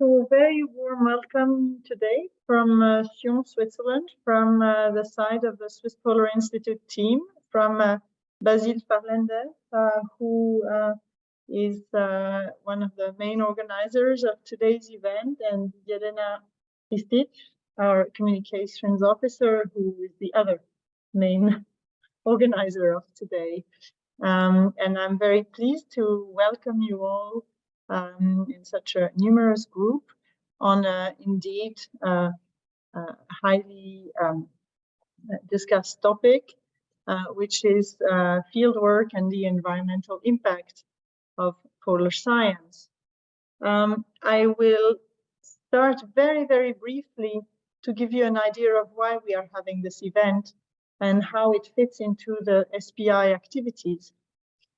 So very warm welcome today from uh, Sion, Switzerland, from uh, the side of the Swiss Polar Institute team, from uh, Basile Farlender, uh, who uh, is uh, one of the main organizers of today's event, and Jelena Ristic, our communications officer, who is the other main organizer of today. Um, and I'm very pleased to welcome you all um, in such a numerous group on a indeed uh, uh, highly um, discussed topic, uh, which is uh, fieldwork and the environmental impact of polar science. Um, I will start very, very briefly to give you an idea of why we are having this event and how it fits into the SPI activities.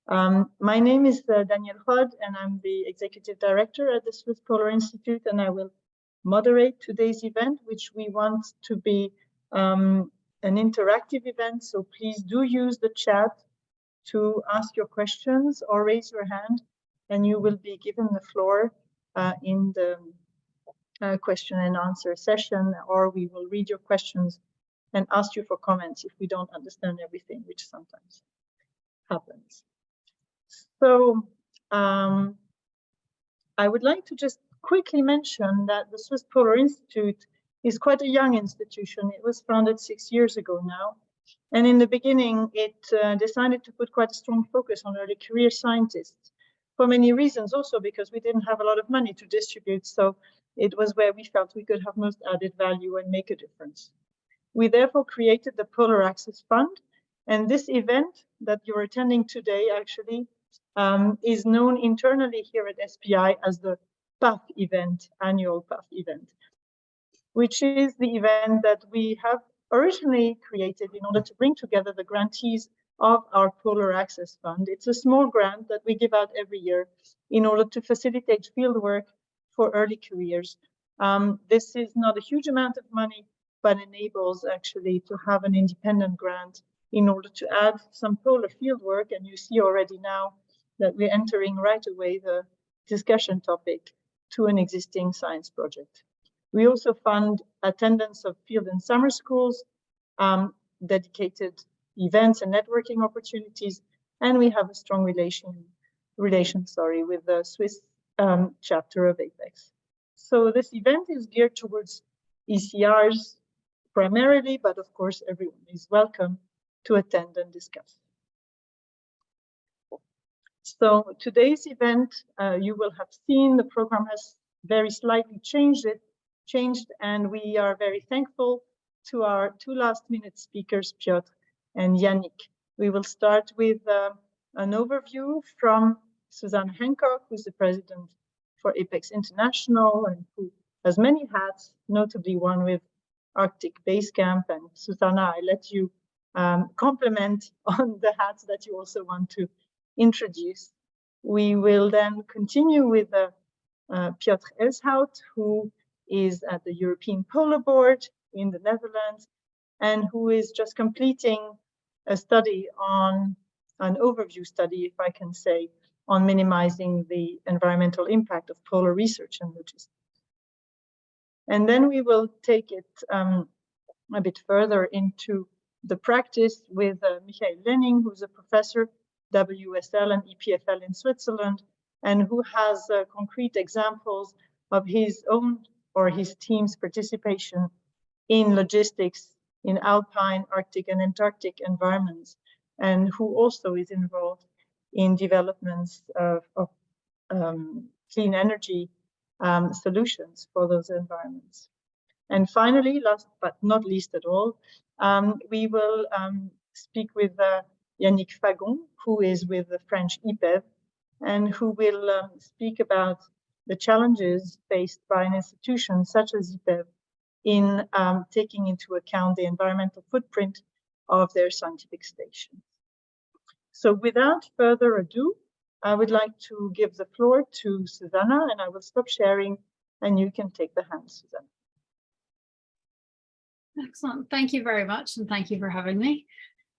Um, my name is uh, Danièle Rod, and I'm the Executive Director at the Swiss Polar Institute, and I will moderate today's event, which we want to be um, an interactive event. So please do use the chat to ask your questions or raise your hand, and you will be given the floor uh, in the uh, question and answer session, or we will read your questions and ask you for comments if we don't understand everything, which sometimes happens. So um, I would like to just quickly mention that the Swiss Polar Institute is quite a young institution. It was founded six years ago now. And in the beginning, it uh, decided to put quite a strong focus on early career scientists for many reasons, also because we didn't have a lot of money to distribute. So it was where we felt we could have most added value and make a difference. We therefore created the Polar Access Fund. And this event that you're attending today actually um, is known internally here at SPI as the PAF event, annual PAF event, which is the event that we have originally created in order to bring together the grantees of our Polar Access Fund. It's a small grant that we give out every year in order to facilitate fieldwork for early careers. Um, this is not a huge amount of money, but enables actually to have an independent grant in order to add some polar fieldwork. And you see already now that we're entering right away the discussion topic to an existing science project. We also fund attendance of field and summer schools, um, dedicated events and networking opportunities, and we have a strong relation, relation sorry, with the Swiss um, chapter of APECS. So this event is geared towards ECRs primarily, but of course everyone is welcome to attend and discuss. So today's event, uh, you will have seen the program has very slightly changed it, changed, and we are very thankful to our two last minute speakers, Piotr and Yannick. We will start with uh, an overview from Susanna Hancock, who's the president for APECS International and who has many hats, notably one with Arctic Base Camp. And Susanna, I let you um, compliment on the hats that you also want to introduce. We will then continue with uh, Piotr Elshout, who is at the European Polar Board in the Netherlands, and who is just completing a study on an overview study, if I can say, on minimizing the environmental impact of polar research and logistics. And then we will take it um, a bit further into the practice with uh, Michael Lehning, who's a professor WSL and EPFL in Switzerland, and who has uh, concrete examples of his own or his team's participation in logistics in alpine, Arctic and Antarctic environments, and who also is involved in developments of, of um, clean energy um, solutions for those environments. And finally, last but not least at all, um, we will um, speak with uh, Yannick Fagon, who is with the French IPEV, and who will um, speak about the challenges faced by an institution such as IPEV in um, taking into account the environmental footprint of their scientific stations. So without further ado, I would like to give the floor to Susanna and I will stop sharing and you can take the hand, Susanna. Excellent. Thank you very much. And thank you for having me.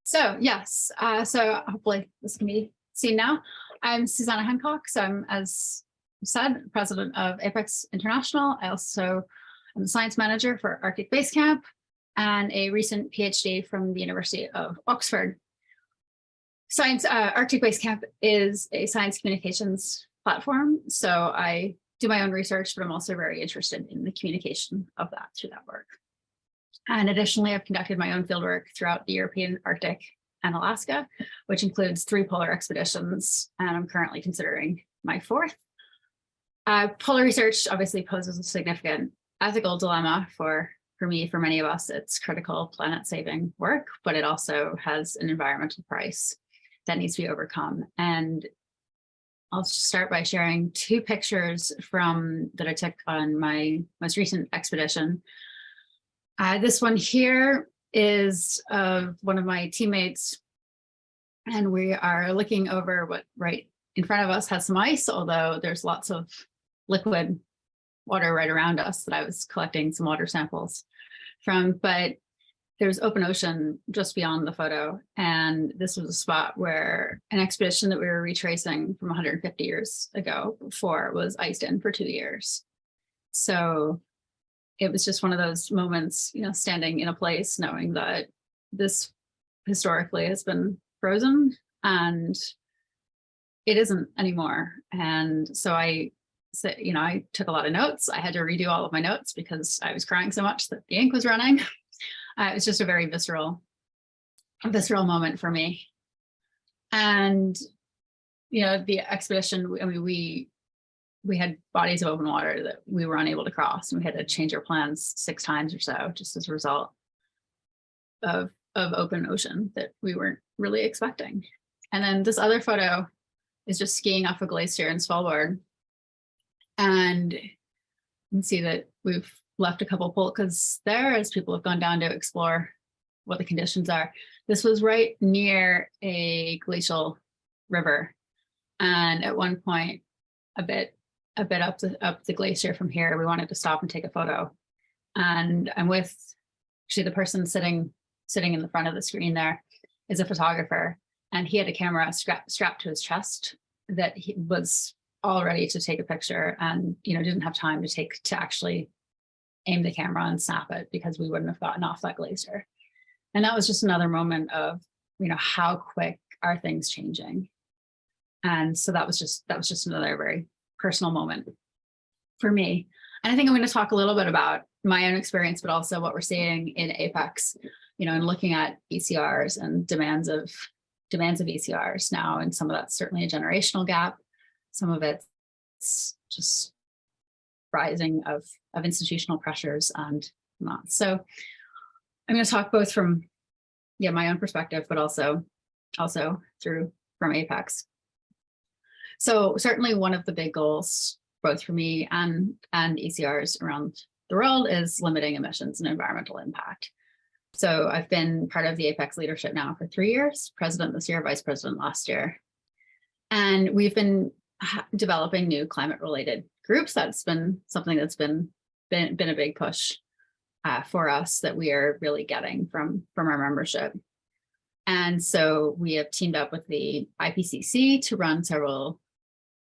So yes, uh, so hopefully this can be seen now. I'm Susanna Hancock. So I'm, as said, president of APECS International. I also am the science manager for Arctic Base Camp and a recent PhD from the University of Oxford. Science uh, Arctic Base Camp is a science communications platform. So I do my own research, but I'm also very interested in the communication of that through that work. And additionally, I've conducted my own fieldwork throughout the European Arctic and Alaska, which includes three polar expeditions, and I'm currently considering my fourth. Uh, polar research obviously poses a significant ethical dilemma for, for me, for many of us, it's critical planet saving work, but it also has an environmental price that needs to be overcome. And I'll start by sharing two pictures from that I took on my most recent expedition. Uh, this one here is of one of my teammates, and we are looking over what right in front of us has some ice, although there's lots of liquid water right around us that I was collecting some water samples from, but there's open ocean just beyond the photo. And this was a spot where an expedition that we were retracing from 150 years ago before was iced in for two years. So it was just one of those moments, you know, standing in a place knowing that this historically has been frozen and it isn't anymore. And so I said, you know, I took a lot of notes. I had to redo all of my notes because I was crying so much that the ink was running. Uh, it was just a very visceral, visceral moment for me. And, you know, the expedition, I mean, we, we had bodies of open water that we were unable to cross and we had to change our plans six times or so just as a result of, of open ocean that we weren't really expecting. And then this other photo is just skiing off a glacier in Svalbard. And you can see that we've left a couple pulkas there as people have gone down to explore what the conditions are. This was right near a glacial river. And at one point, a bit a bit up the up the glacier from here, we wanted to stop and take a photo. And I'm with actually the person sitting sitting in the front of the screen there is a photographer and he had a camera strapped strapped to his chest that he was all ready to take a picture and you know didn't have time to take to actually aim the camera and snap it because we wouldn't have gotten off that glacier. And that was just another moment of, you know, how quick are things changing? And so that was just, that was just another very personal moment for me. And I think I'm going to talk a little bit about my own experience, but also what we're seeing in APECS, you know, and looking at ECRs and demands of demands of ECRs now. And some of that's certainly a generational gap. Some of it's just rising of, of institutional pressures and not. So I'm going to talk both from yeah, my own perspective, but also also through from APECS. So certainly one of the big goals, both for me and, and ECRs around the world is limiting emissions and environmental impact. So I've been part of the APECS leadership now for three years, president this year, vice president last year. And we've been developing new climate related groups. That's been something that's been been, been a big push uh, for us that we are really getting from, from our membership. And so we have teamed up with the IPCC to run several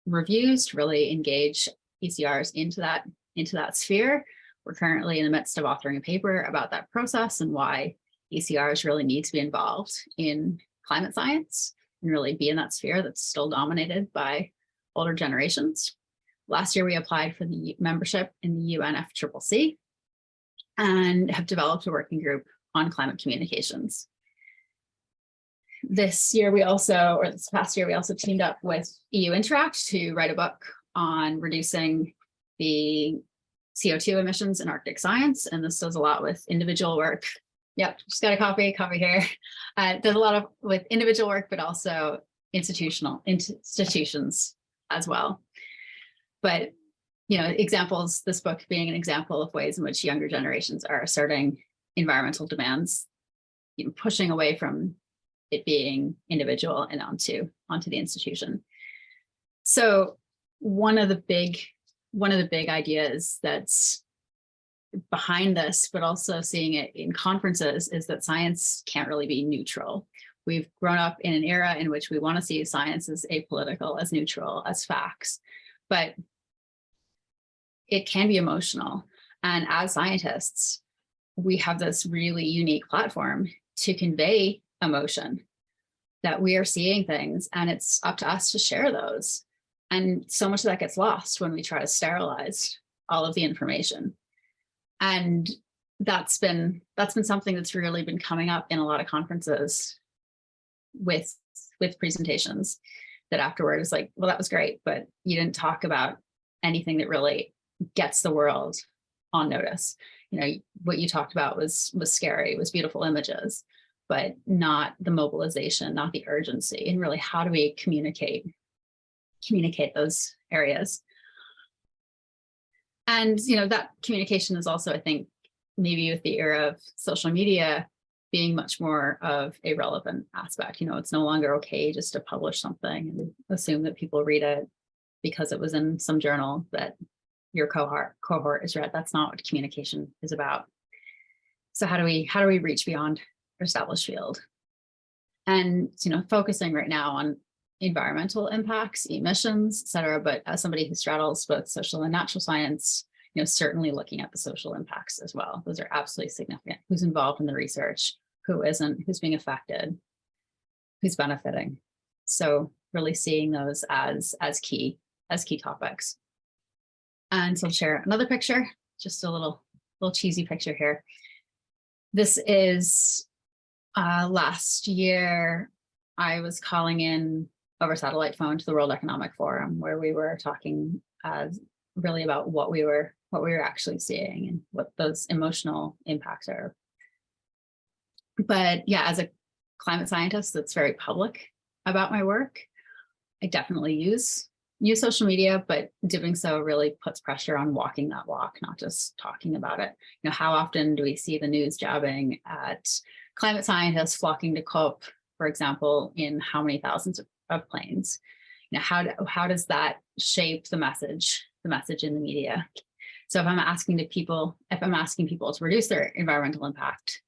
reviews to really engage ECRs into that, into that sphere. We're currently in the midst of authoring a paper about that process and why ECRs really need to be involved in climate science and really be in that sphere that's still dominated by older generations. Last year, we applied for the membership in the UNFCCC and have developed a working group on climate communications. This year, we also, or this past year, we also teamed up with EU Interact to write a book on reducing the CO2 emissions in Arctic science. And this does a lot with individual work. Yep, just got a copy, copy here. Uh, does a lot of with individual work, but also institutional institutions as well. But, you know, examples, this book being an example of ways in which younger generations are asserting environmental demands, you know, pushing away from it being individual and onto, onto the institution. So one of the big, one of the big ideas that's behind this, but also seeing it in conferences is that science can't really be neutral. We've grown up in an era in which we want to see science as apolitical, as neutral, as facts. But it can be emotional. And as scientists, we have this really unique platform to convey emotion that we are seeing things and it's up to us to share those. And so much of that gets lost when we try to sterilize all of the information. And that's been that's been something that's really been coming up in a lot of conferences with with presentations that afterwards like, well, that was great, but you didn't talk about anything that really gets the world on notice. You know, what you talked about was was scary, was beautiful images, but not the mobilization, not the urgency, and really how do we communicate communicate those areas. And you know that communication is also, I think, maybe with the era of social media being much more of a relevant aspect. You know, it's no longer okay just to publish something and assume that people read it because it was in some journal that your cohort cohort is read. That's not what communication is about. So how do we how do we reach beyond established field? And you know, focusing right now on environmental impacts, emissions, et cetera. But as somebody who straddles both social and natural science, you know, certainly looking at the social impacts as well. Those are absolutely significant. Who's involved in the research, who isn't, who's being affected, who's benefiting. So really seeing those as, as key, as key topics. And so I'll share another picture, just a little, little cheesy picture here. This is uh, last year, I was calling in over satellite phone to the World Economic Forum, where we were talking uh, really about what we were what we were actually seeing and what those emotional impacts are. But yeah, as a climate scientist that's very public about my work, I definitely use use social media, but doing so really puts pressure on walking that walk, not just talking about it. You know, how often do we see the news jabbing at climate scientists flocking to COP, for example, in how many thousands of, of planes? You know, how, do, how does that shape the message, the message in the media? So if I'm asking to people, if I'm asking people to reduce their environmental impact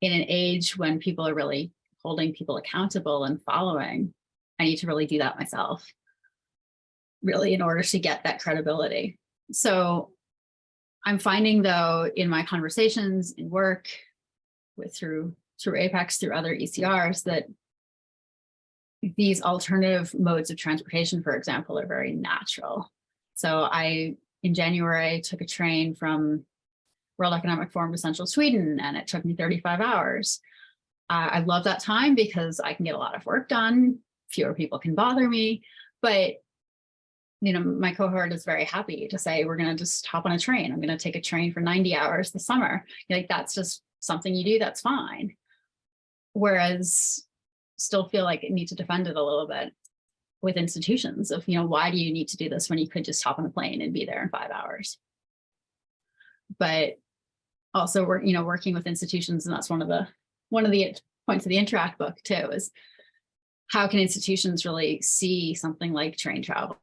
in an age when people are really holding people accountable and following, I need to really do that myself, really in order to get that credibility. So I'm finding though in my conversations in work with through through APECS, through other ECRs that these alternative modes of transportation, for example, are very natural. So I in January, took a train from World Economic Forum to Central Sweden, and it took me 35 hours. Uh, I love that time because I can get a lot of work done. Fewer people can bother me, but you know, my cohort is very happy to say, we're going to just hop on a train. I'm going to take a train for 90 hours this summer. Like that's just something you do. That's fine. Whereas still feel like I need to defend it a little bit with institutions of, you know, why do you need to do this when you could just hop on a plane and be there in five hours? But also we're, you know, working with institutions, and that's one of the one of the points of the Interact book too, is how can institutions really see something like train travel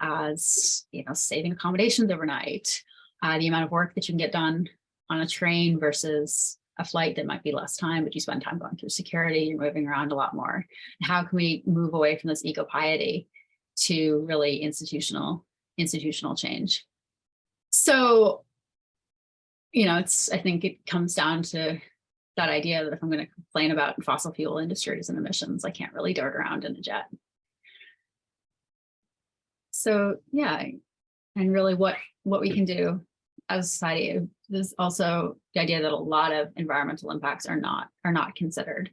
as, you know, saving accommodations overnight, uh, the amount of work that you can get done on a train versus a flight that might be less time, but you spend time going through security, you're moving around a lot more. How can we move away from this eco piety to really institutional, institutional change? So, you know, it's, I think it comes down to that idea that if I'm going to complain about fossil fuel industries and emissions, I can't really dart around in a jet. So yeah, and really what, what we can do as a society there's also the idea that a lot of environmental impacts are not are not considered.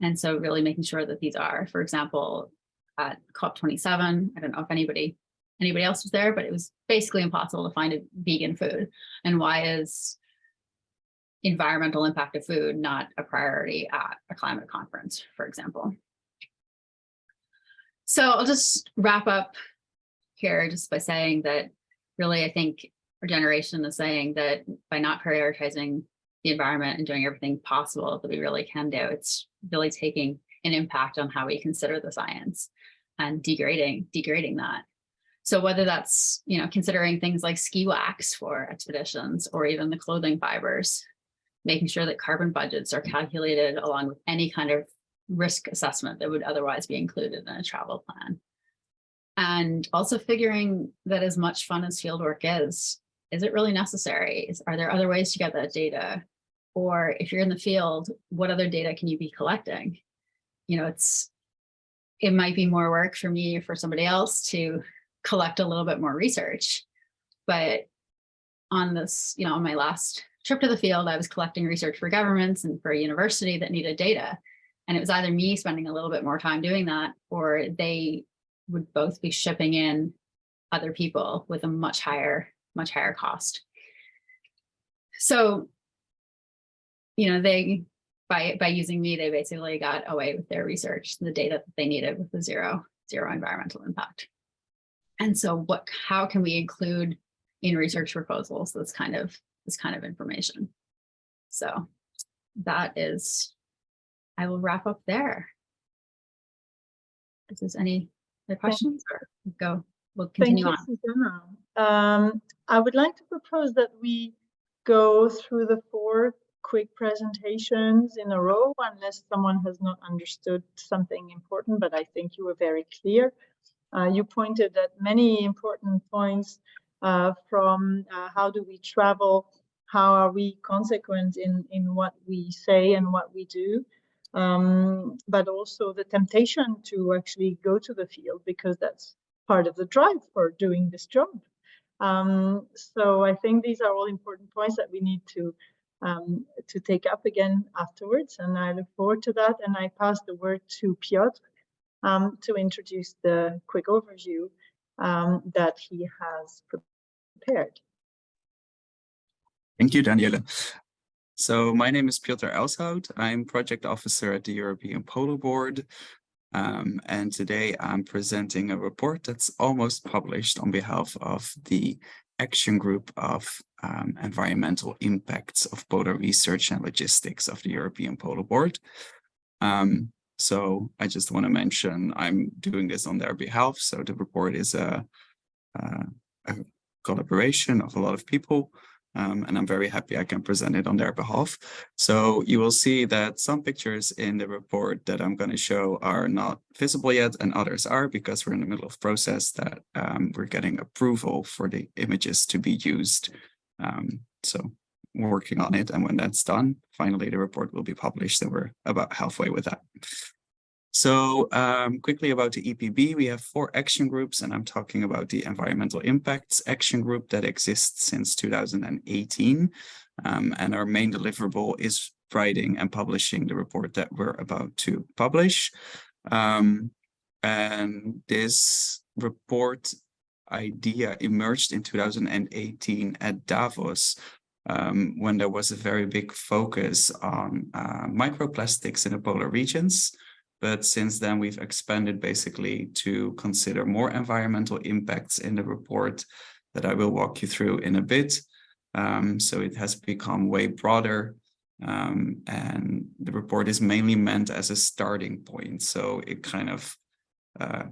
And so really making sure that these are, for example, at COP27, I don't know if anybody anybody else was there, but it was basically impossible to find a vegan food. And why is environmental impact of food not a priority at a climate conference, for example? So I'll just wrap up here just by saying that really, I think our generation is saying that by not prioritizing the environment and doing everything possible that we really can do, it's really taking an impact on how we consider the science and degrading, degrading that. So whether that's, you know, considering things like ski wax for expeditions or even the clothing fibers, making sure that carbon budgets are calculated along with any kind of risk assessment that would otherwise be included in a travel plan. And also figuring that as much fun as fieldwork is, is it really necessary? Are there other ways to get that data? Or if you're in the field, what other data can you be collecting? You know, it's, it might be more work for me or for somebody else to collect a little bit more research. But on this, you know, on my last trip to the field, I was collecting research for governments and for a university that needed data. And it was either me spending a little bit more time doing that, or they would both be shipping in other people with a much higher, much higher cost. So, you know, they, by, by using me, they basically got away with their research, the data that they needed with the zero, zero environmental impact. And so what, how can we include in research proposals this kind of, this kind of information? So that is, I will wrap up there. Is there any other questions or go, we'll continue on. Thank you, Susanna. Um, I would like to propose that we go through the four quick presentations in a row, unless someone has not understood something important, but I think you were very clear. Uh, you pointed at many important points uh, from uh, how do we travel, how are we consequent in, in what we say and what we do, um, but also the temptation to actually go to the field because that's part of the drive for doing this job. Um, so I think these are all important points that we need to um, to take up again afterwards, and I look forward to that. And I pass the word to Piotr um, to introduce the quick overview um, that he has prepared. Thank you, Daniela. So my name is Piotr Elshout. I'm project officer at the European Polar Board. Um, and today I'm presenting a report that's almost published on behalf of the action group of um, environmental impacts of polar research and logistics of the European Polar Board. Um, so I just want to mention I'm doing this on their behalf. So the report is a, a, a collaboration of a lot of people. Um, and I'm very happy I can present it on their behalf. So you will see that some pictures in the report that I'm going to show are not visible yet and others are because we're in the middle of process that um, we're getting approval for the images to be used. Um, so we're working on it and when that's done, finally the report will be published and we're about halfway with that. So um, quickly about the EPB, we have four action groups, and I'm talking about the Environmental Impacts Action Group that exists since 2018. Um, and our main deliverable is writing and publishing the report that we're about to publish. Um, and this report idea emerged in 2018 at Davos um, when there was a very big focus on uh, microplastics in the polar regions. But since then, we've expanded basically to consider more environmental impacts in the report that I will walk you through in a bit. Um, so it has become way broader um, and the report is mainly meant as a starting point. So it kind of uh,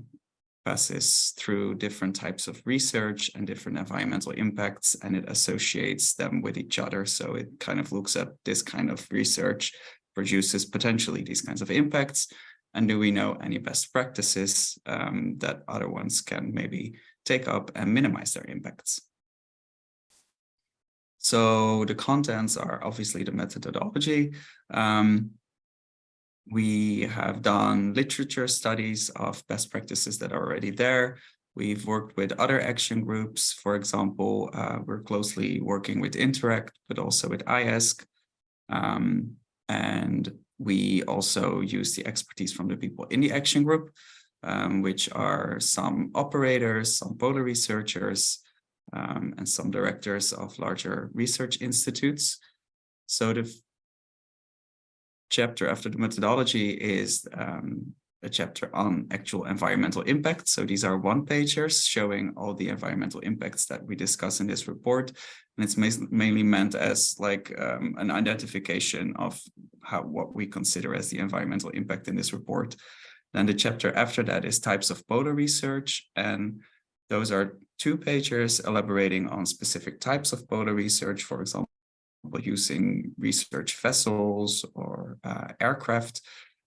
passes through different types of research and different environmental impacts and it associates them with each other. So it kind of looks at this kind of research produces potentially these kinds of impacts and do we know any best practices um, that other ones can maybe take up and minimize their impacts? So the contents are obviously the methodology. Um, we have done literature studies of best practices that are already there. We've worked with other action groups. For example, uh, we're closely working with Interact, but also with IESC. Um, and we also use the expertise from the people in the action group, um, which are some operators, some polar researchers, um, and some directors of larger research institutes. So the chapter after the methodology is um, a chapter on actual environmental impact. So these are one pagers showing all the environmental impacts that we discuss in this report. And it's mainly meant as like um, an identification of how what we consider as the environmental impact in this report. Then the chapter after that is types of polar research. And those are two pagers elaborating on specific types of polar research, for example, using research vessels or uh, aircraft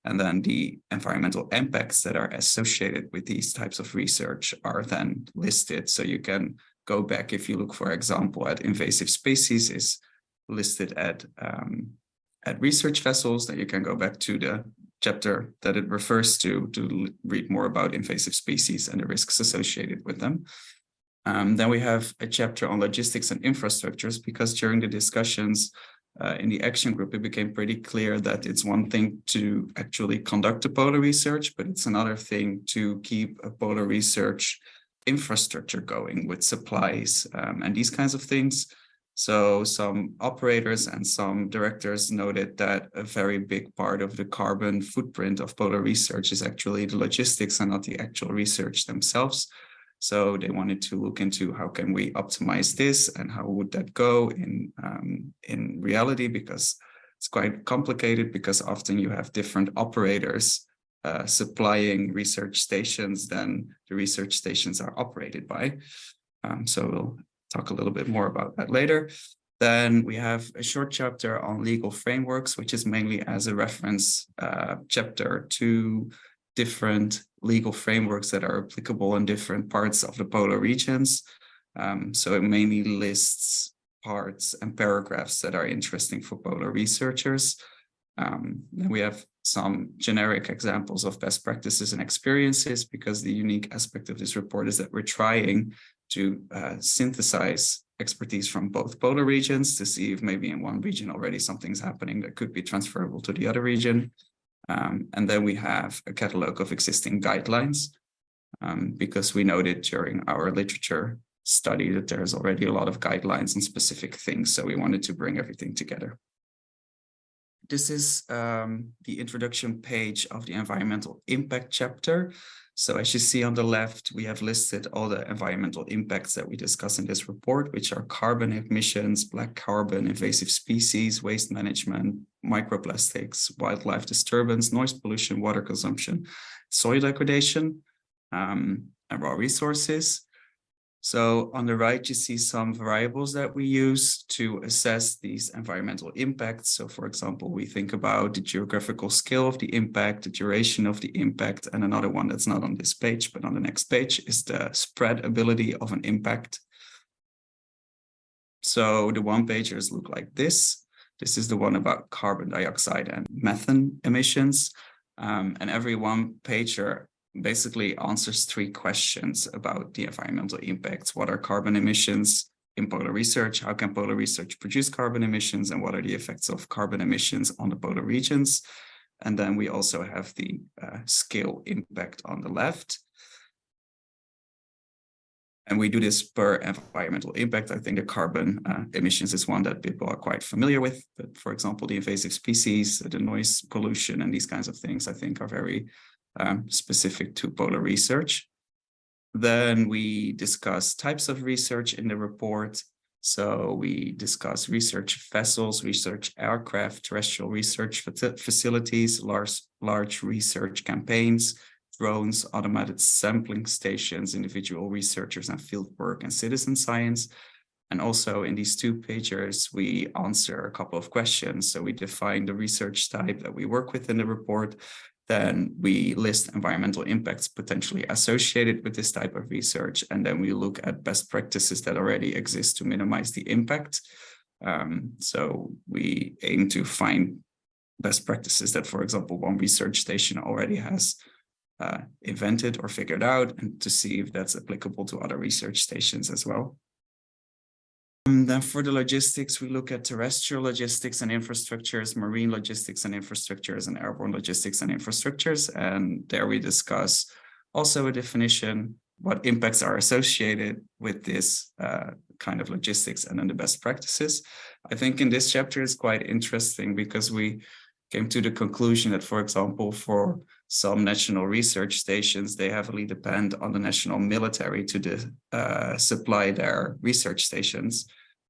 And then the environmental impacts that are associated with these types of research are then listed. So you can go back if you look, for example, at invasive species is listed at um, at research vessels, then you can go back to the chapter that it refers to to read more about invasive species and the risks associated with them. Um, then we have a chapter on logistics and infrastructures because during the discussions uh, in the action group, it became pretty clear that it's one thing to actually conduct the polar research, but it's another thing to keep a polar research infrastructure going with supplies um, and these kinds of things. So some operators and some directors noted that a very big part of the carbon footprint of polar research is actually the logistics and not the actual research themselves. So they wanted to look into how can we optimize this and how would that go in, um, in reality, because it's quite complicated because often you have different operators uh, supplying research stations than the research stations are operated by. Um, so we'll talk a little bit more about that later. Then we have a short chapter on legal frameworks, which is mainly as a reference uh, chapter to different legal frameworks that are applicable in different parts of the polar regions. Um, so it mainly lists parts and paragraphs that are interesting for polar researchers. Um, we have some generic examples of best practices and experiences because the unique aspect of this report is that we're trying to uh, synthesize expertise from both polar regions to see if maybe in one region already something's happening that could be transferable to the other region. Um, and then we have a catalog of existing guidelines um, because we noted during our literature study that there's already a lot of guidelines on specific things. So we wanted to bring everything together. This is um, the introduction page of the environmental impact chapter. So as you see on the left, we have listed all the environmental impacts that we discuss in this report, which are carbon emissions, black carbon, invasive species, waste management, microplastics, wildlife disturbance, noise pollution, water consumption, soil degradation, um, and raw resources. So on the right, you see some variables that we use to assess these environmental impacts. So for example, we think about the geographical scale of the impact, the duration of the impact, and another one that's not on this page, but on the next page is the spread ability of an impact. So the one pagers look like this. This is the one about carbon dioxide and methane emissions. Um, and every one pager basically answers three questions about the environmental impacts. What are carbon emissions in polar research? How can polar research produce carbon emissions? And what are the effects of carbon emissions on the polar regions? And then we also have the uh, scale impact on the left. And we do this per environmental impact. I think the carbon uh, emissions is one that people are quite familiar with. But for example, the invasive species, the noise pollution and these kinds of things, I think are very um, specific to polar research. Then we discuss types of research in the report. So we discuss research vessels, research aircraft, terrestrial research facilities, large, large research campaigns, drones, automated sampling stations, individual researchers and fieldwork and citizen science. And also in these two pages, we answer a couple of questions. So we define the research type that we work with in the report, then we list environmental impacts potentially associated with this type of research. And then we look at best practices that already exist to minimize the impact. Um, so we aim to find best practices that, for example, one research station already has uh, invented or figured out and to see if that's applicable to other research stations as well. And then for the logistics, we look at terrestrial logistics and infrastructures, marine logistics and infrastructures, and airborne logistics and infrastructures. And there we discuss also a definition, what impacts are associated with this uh, kind of logistics and then the best practices. I think in this chapter is quite interesting because we came to the conclusion that, for example, for some national research stations, they heavily depend on the national military to uh, supply their research stations.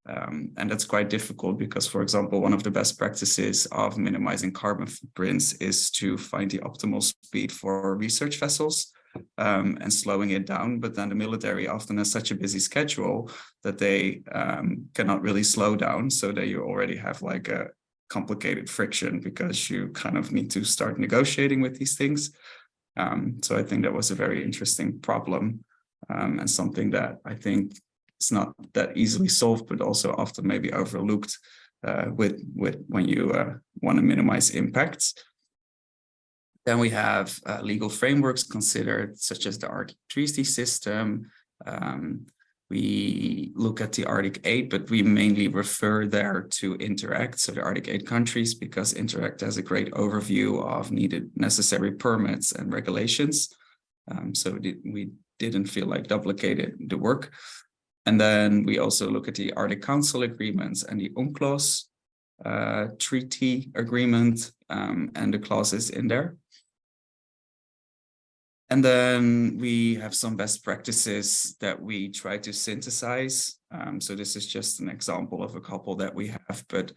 Um, and that's quite difficult because, for example, one of the best practices of minimizing carbon footprints is to find the optimal speed for research vessels um, and slowing it down. But then the military often has such a busy schedule that they um, cannot really slow down so that you already have like a, complicated friction because you kind of need to start negotiating with these things. Um, so I think that was a very interesting problem um, and something that I think is not that easily solved, but also often maybe overlooked uh, with, with when you uh, want to minimize impacts. Then we have uh, legal frameworks considered, such as the Arctic Treaty System. Um, we look at the Arctic 8, but we mainly refer there to Interact, so the Arctic 8 countries, because Interact has a great overview of needed necessary permits and regulations. Um, so we didn't feel like duplicated the work. And then we also look at the Arctic Council agreements and the UNCLOS uh, treaty agreement um, and the clauses in there. And then we have some best practices that we try to synthesize. Um, so this is just an example of a couple that we have, but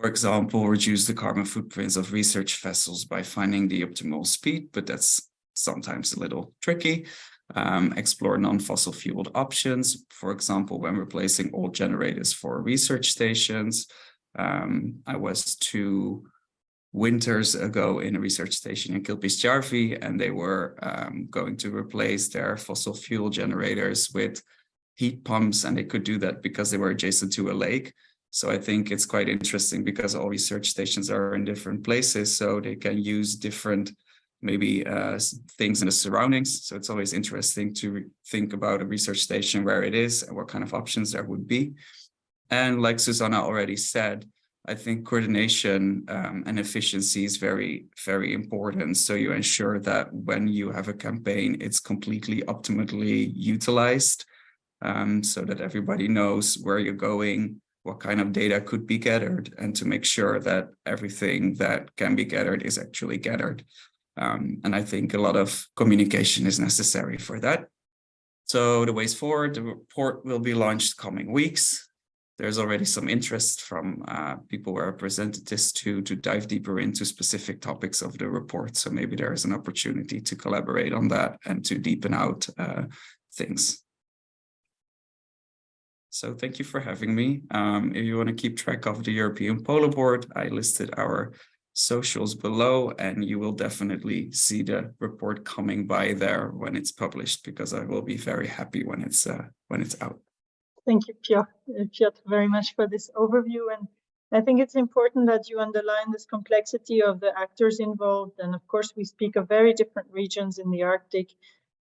for example, reduce the carbon footprints of research vessels by finding the optimal speed, but that's sometimes a little tricky. Um, explore non-fossil fueled options, for example, when replacing old generators for research stations. Um, I was to winters ago in a research station in Kilpisjärvi, and they were um, going to replace their fossil fuel generators with heat pumps, and they could do that because they were adjacent to a lake. So I think it's quite interesting because all research stations are in different places, so they can use different maybe uh, things in the surroundings. So it's always interesting to think about a research station where it is and what kind of options there would be. And like Susanna already said, I think coordination um, and efficiency is very, very important. So you ensure that when you have a campaign, it's completely optimally utilized um, so that everybody knows where you're going, what kind of data could be gathered, and to make sure that everything that can be gathered is actually gathered. Um, and I think a lot of communication is necessary for that. So the ways forward, the report will be launched coming weeks there's already some interest from uh, people who are representatives to to dive deeper into specific topics of the report. So maybe there is an opportunity to collaborate on that and to deepen out uh, things. So thank you for having me. Um, if you want to keep track of the European Polar Board, I listed our socials below and you will definitely see the report coming by there when it's published because I will be very happy when it's uh, when it's out. Thank you, Piotr, uh, Piotr, very much for this overview. And I think it's important that you underline this complexity of the actors involved. And of course, we speak of very different regions in the Arctic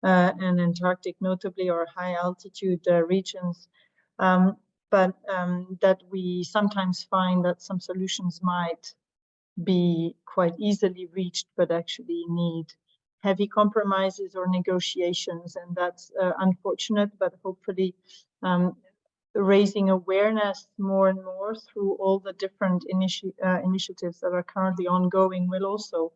uh, and Antarctic, notably, or high altitude uh, regions. Um, but um, that we sometimes find that some solutions might be quite easily reached, but actually need heavy compromises or negotiations. And that's uh, unfortunate, but hopefully um, raising awareness more and more through all the different initi uh, initiatives that are currently ongoing will also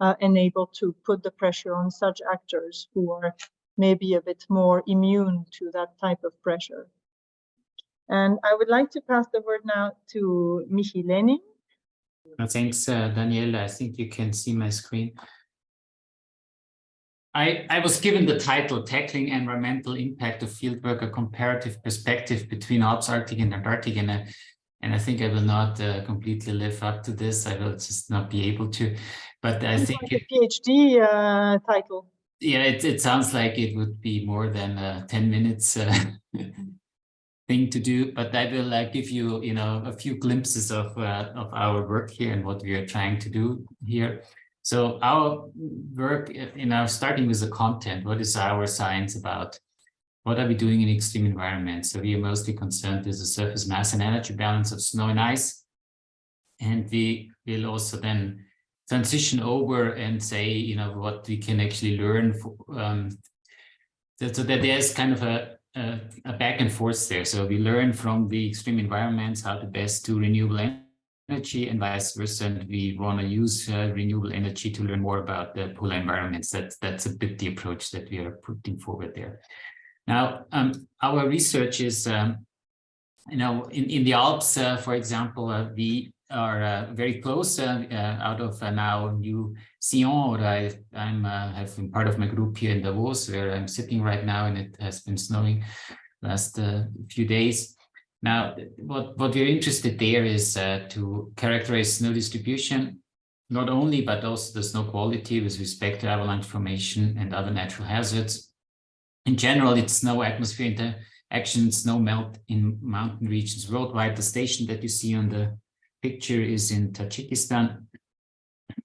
uh, enable to put the pressure on such actors who are maybe a bit more immune to that type of pressure. And I would like to pass the word now to Michi Lehning. Thanks, uh. I think you can see my screen. I, I was given the title Tackling Environmental Impact of Fieldwork, a comparative perspective between Alps, Arctic and Antarctic. And I, and I think I will not uh, completely live up to this. I will just not be able to. But I think it, PhD uh, title. Yeah, it, it sounds like it would be more than uh, 10 minutes uh, thing to do. But I will uh, give you, you know, a few glimpses of, uh, of our work here and what we are trying to do here. So our work, in our starting with the content, what is our science about? What are we doing in extreme environments? So we are mostly concerned with the surface mass and energy balance of snow and ice. And we will also then transition over and say, you know, what we can actually learn for, um, so that there's kind of a, a, a back and forth there. So we learn from the extreme environments how to best do renewable energy energy and vice versa. And we want to use uh, renewable energy to learn more about the polar environments. That's, that's a bit the approach that we are putting forward there. Now, um, our research is, um, you know, in, in the Alps, uh, for example, uh, we are uh, very close uh, uh, out of now New Sion, or I I'm, have been part of my group here in Davos, where I'm sitting right now, and it has been snowing last few days. Now, what, what we're interested there is uh, to characterize snow distribution, not only, but also the snow quality with respect to avalanche formation and other natural hazards. In general, it's snow atmosphere interaction, snow melt in mountain regions worldwide. The station that you see on the picture is in Tajikistan.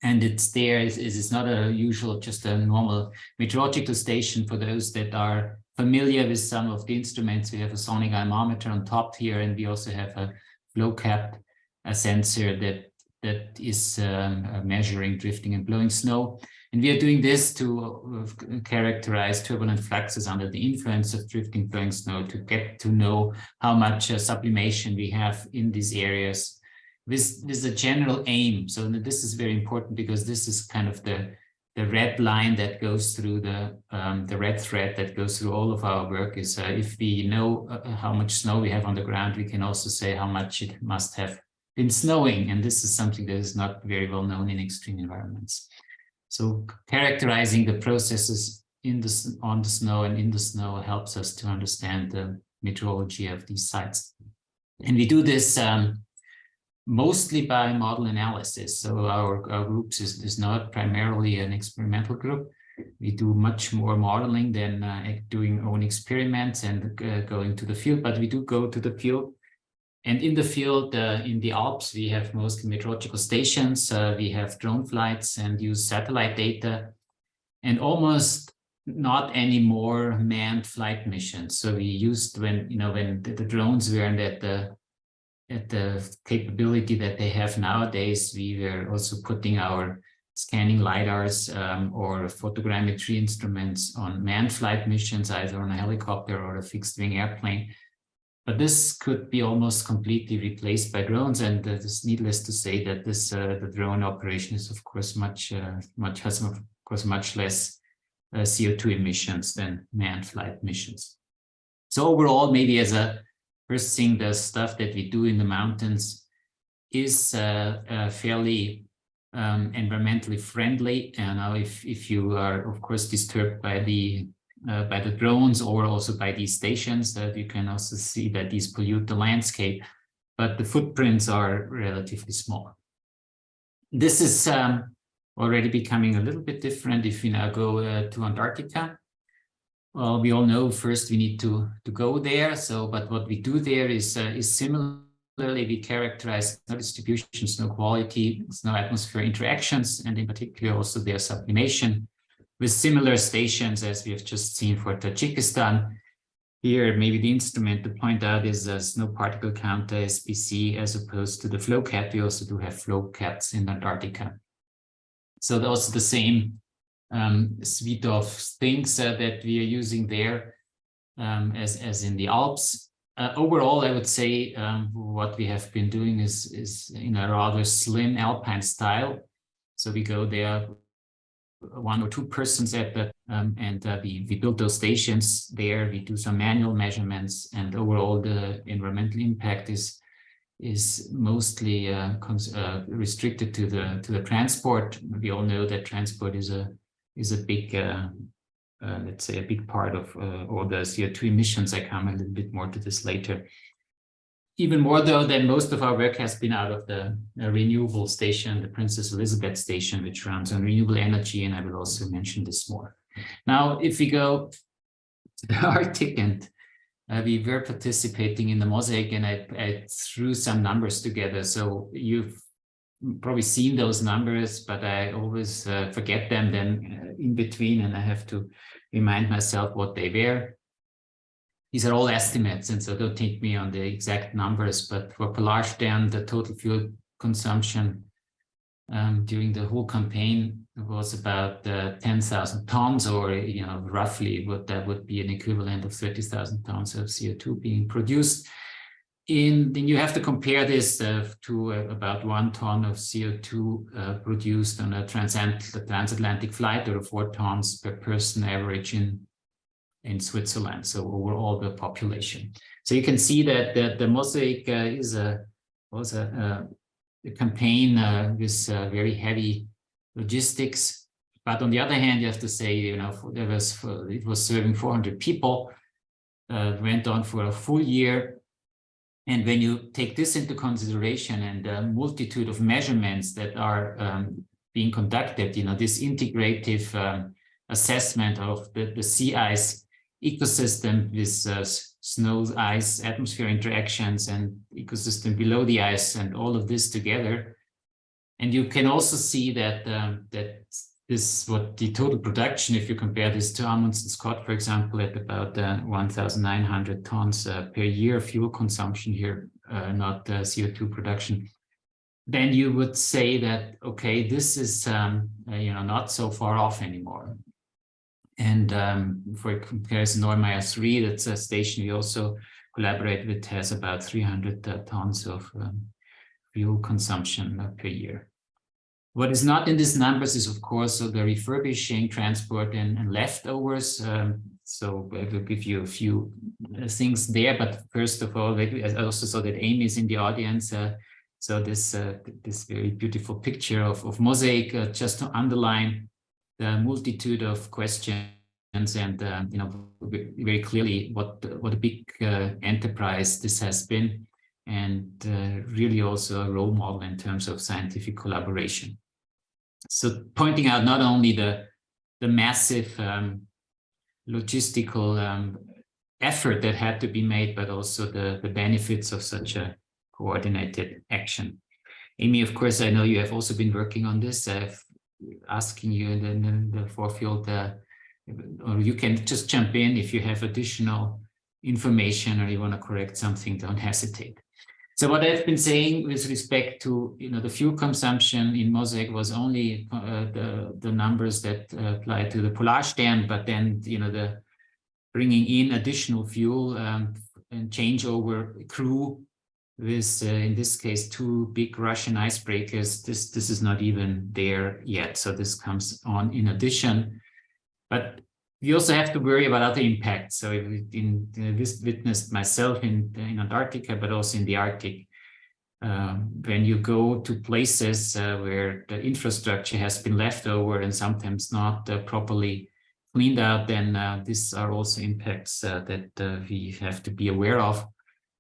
And it's there is it's not a usual, just a normal meteorological station for those that are familiar with some of the instruments. We have a sonic anemometer on top here, and we also have a FlowCapt a sensor that that is um, uh, measuring drifting and blowing snow. And we are doing this to uh, characterize turbulent fluxes under the influence of drifting blowing snow to get to know how much uh, sublimation we have in these areas with, with a general aim. So this is very important because this is kind of the, the red line that goes through the, um, the red thread that goes through all of our work is uh, if we know uh, how much snow we have on the ground, we can also say how much it must have been snowing. And this is something that is not very well known in extreme environments. So characterizing the processes in the, on the snow and in the snow helps us to understand the meteorology of these sites. And we do this um, mostly by model analysis. So our, our groups is, is not primarily an experimental group. We do much more modeling than uh, doing own experiments and uh, going to the field, but we do go to the field. And in the field, uh, in the Alps, we have mostly meteorological stations. Uh, we have drone flights and use satellite data and almost not any more manned flight missions. So we used when, you know, when the, the drones weren't at the at the capability that they have nowadays, we were also putting our scanning LiDARs um, or photogrammetry instruments on manned flight missions, either on a helicopter or a fixed wing airplane. But this could be almost completely replaced by drones. And uh, it's needless to say that this uh, the drone operation is, of course, much, uh, much has, of course, much less uh, CO2 emissions than manned flight missions. So overall, maybe as a First thing, the stuff that we do in the mountains is uh, uh, fairly um, environmentally friendly. And now if, if you are, of course, disturbed by the uh, by the drones or also by these stations, that you can also see that these pollute the landscape, but the footprints are relatively small. This is um, already becoming a little bit different if we now go uh, to Antarctica. Well, we all know first we need to, to go there. So, but what we do there is, uh, is similarly we characterize snow distribution, snow quality, snow atmosphere interactions, and in particular also their sublimation with similar stations as we have just seen for Tajikistan. Here, maybe the instrument to point out is a snow particle counter SPC as opposed to the FlowCapt. We also do have FlowCapts in Antarctica. So also the same um, suite of things uh, that we are using there um, as, as in the Alps. Uh, overall, I would say um, what we have been doing is, is in a rather slim alpine style. So we go there one or two persons at that, um, and uh, we, we build those stations there we do some manual measurements and overall the environmental impact is is mostly uh, uh, restricted to the to the transport we all know that transport is a is a big, uh, uh, let's say, a big part of uh, all the CO2 emissions. I come a little bit more to this later. Even more, though, than most of our work has been out of the renewable station, the Princess Elizabeth station, which runs on renewable energy, and I will also mention this more. Now, if we go to the Arctic and uh, we were participating in the mosaic and I, I, threw some numbers together. So you've probably seen those numbers, but I always uh, forget them then uh, in between and I have to remind myself what they were. These are all estimates, and so don't take me on the exact numbers, but for Polarstern, the total fuel consumption um, during the whole campaign was about uh, 10,000 tons, or you know, roughly what that would be an equivalent of 30,000 tons of CO2 being produced in then you have to compare this uh, to uh, about one ton of CO2 uh, produced on a transatlantic flight or four tons per person average in in Switzerland. So overall the population. So you can see that the, the mosaic uh, is a was a, a campaign uh, with uh, very heavy logistics. But on the other hand, you have to say, you know, there was it was serving 400 people. went on for a full year And when you take this into consideration and the multitude of measurements that are um, being conducted, you know, this integrative um, assessment of the, the sea ice ecosystem with uh, snow ice atmosphere interactions and ecosystem below the ice and all of this together. And you can also see that um, that this what the total production, if you compare this to Amundsen Scott, for example, at about uh, 1,900 tons uh, per year fuel consumption here, uh, not uh, CO2 production, then you would say that, okay, this is, um, uh, you know, not so far off anymore. And um, for comparison, Neumayer 3, that's a station we also collaborate with, has about 300 uh, tons of um, fuel consumption per year. What is not in these numbers is, of course, so the refurbishing, transport, and, and leftovers. Um, so I will give you a few uh, things there. But first of all, I also saw that Amy is in the audience. Uh, so this uh, this very beautiful picture of, of mosaic, uh, just to underline the multitude of questions and uh, you know very clearly what what a big uh, enterprise this has been, and really also a role model in terms of scientific collaboration. So pointing out not only the, the massive um, logistical um, effort that had to be made, but also the, the benefits of such a coordinated action. Amy, of course, I know you have also been working on this. I've asking you in the, in the forefield, uh, or you can just jump in if you have additional information or you want to correct something, don't hesitate. So what I've been saying with respect to you know the fuel consumption in Mosaic was only uh, the the numbers that uh, apply to the Polarstern, but then you know the bringing in additional fuel um, and changeover crew with uh, in this case two big Russian icebreakers. This this is not even there yet, so this comes on in addition. But we also have to worry about other impacts. So in, in this witnessed myself in, in Antarctica, but also in the Arctic. Um, when you go to places uh, where the infrastructure has been left over and sometimes not uh, properly cleaned out, then uh, these are also impacts uh, that uh, we have to be aware of.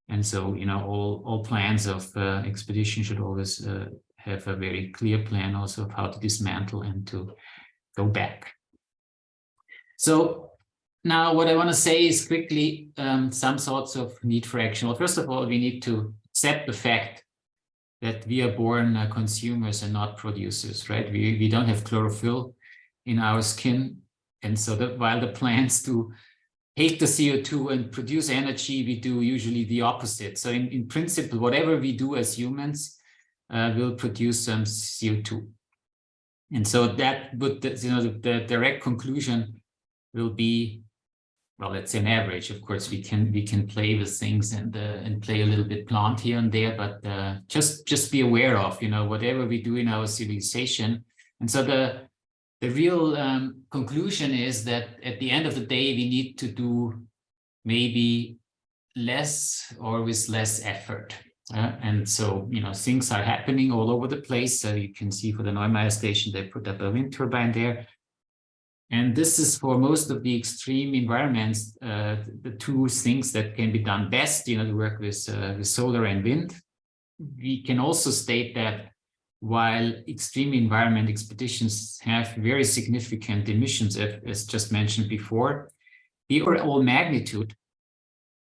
And so, you know, all, all plans of uh, expedition should always have a very clear plan also of how to dismantle and to go back. So now what I want to say is quickly um, some sorts of need for action. Well, first of all, we need to accept the fact that we are born uh, consumers and not producers, right? We, we don't have chlorophyll in our skin. And so that while the plants do take the CO2 and produce energy, we do usually the opposite. So in, in principle, whatever we do as humans uh, will produce some CO2. And so that would, you know, the, the direct conclusion will be well let's say an average. Of course we can we can play with things and uh, and play a little bit plant here and there but uh, just just be aware of you know whatever we do in our civilization. And so the the real um, conclusion is that at the end of the day we need to do maybe less or with less effort. Uh, and so you know things are happening all over the place. So you can see for the Neumayer station they put up a wind turbine there and this is for most of the extreme environments, uh, the two things that can be done best, you know, to work with, uh, with solar and wind. We can also state that while extreme environment expeditions have very significant emissions, as just mentioned before, the overall magnitude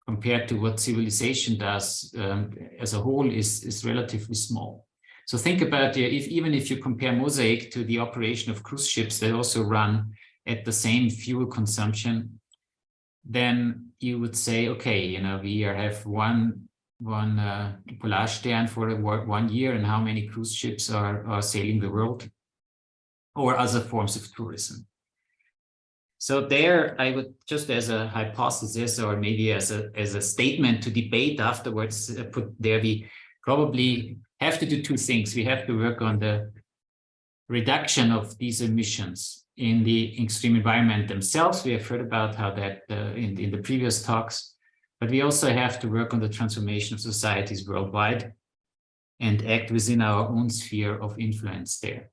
compared to what civilization does um, as a whole is, is relatively small. So think about if even if you compare Mosaic to the operation of cruise ships that also run at the same fuel consumption, then you would say, okay, you know, we have one one uh, Polarstern for one year and how many cruise ships are, are sailing the world or other forms of tourism. So there, I would just as a hypothesis or maybe as a as a statement to debate afterwards, uh, put there we probably have to do two things. We have to work on the reduction of these emissions in the extreme environment themselves. We have heard about how that uh, in, in the previous talks, but we also have to work on the transformation of societies worldwide and act within our own sphere of influence there.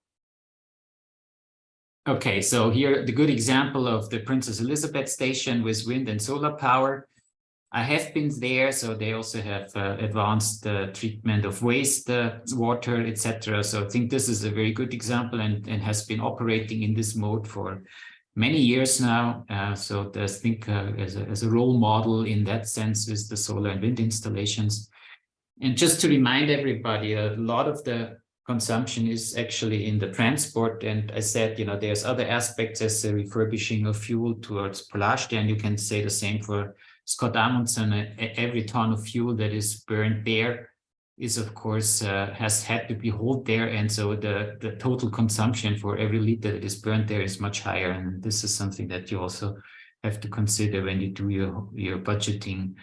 Okay, so here the good example of the Princess Elizabeth station with wind and solar power. I have been there, so they also have uh, advanced uh, treatment of waste uh, water, etc. So I think this is a very good example and, and has been operating in this mode for many years now. Uh, so I think uh, as, a, as a role model in that sense is the solar and wind installations. And just to remind everybody, a lot of the consumption is actually in the transport. And I said, you know, there's other aspects as the refurbishing of fuel towards Polarstern, and you can say the same for Scott Amundsen, every ton of fuel that is burned there is of course uh, has had to be hauled there and so the the total consumption for every liter that is burned there is much higher. And this is something that you also have to consider when you do your your budgeting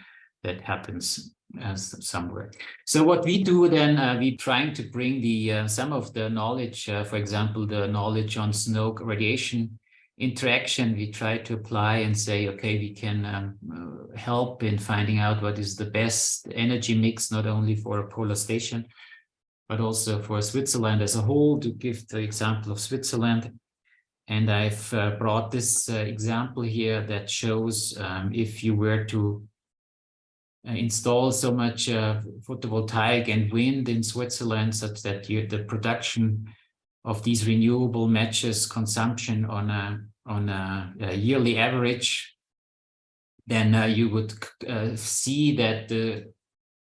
that happens as somewhere. So what we do then uh, we trying to bring the uh, some of the knowledge uh, for example the knowledge on snow radiation interaction we try to apply and say, okay, we can um, uh, help in finding out what is the best energy mix, not only for a polar station, but also for Switzerland as a whole, to give the example of Switzerland. And I've uh, brought this uh, example here that shows um, if you were to uh, install so much uh, photovoltaic and wind in Switzerland such that you, the production of these renewable matches consumption on a on a, a yearly average, then uh, you would uh, see that the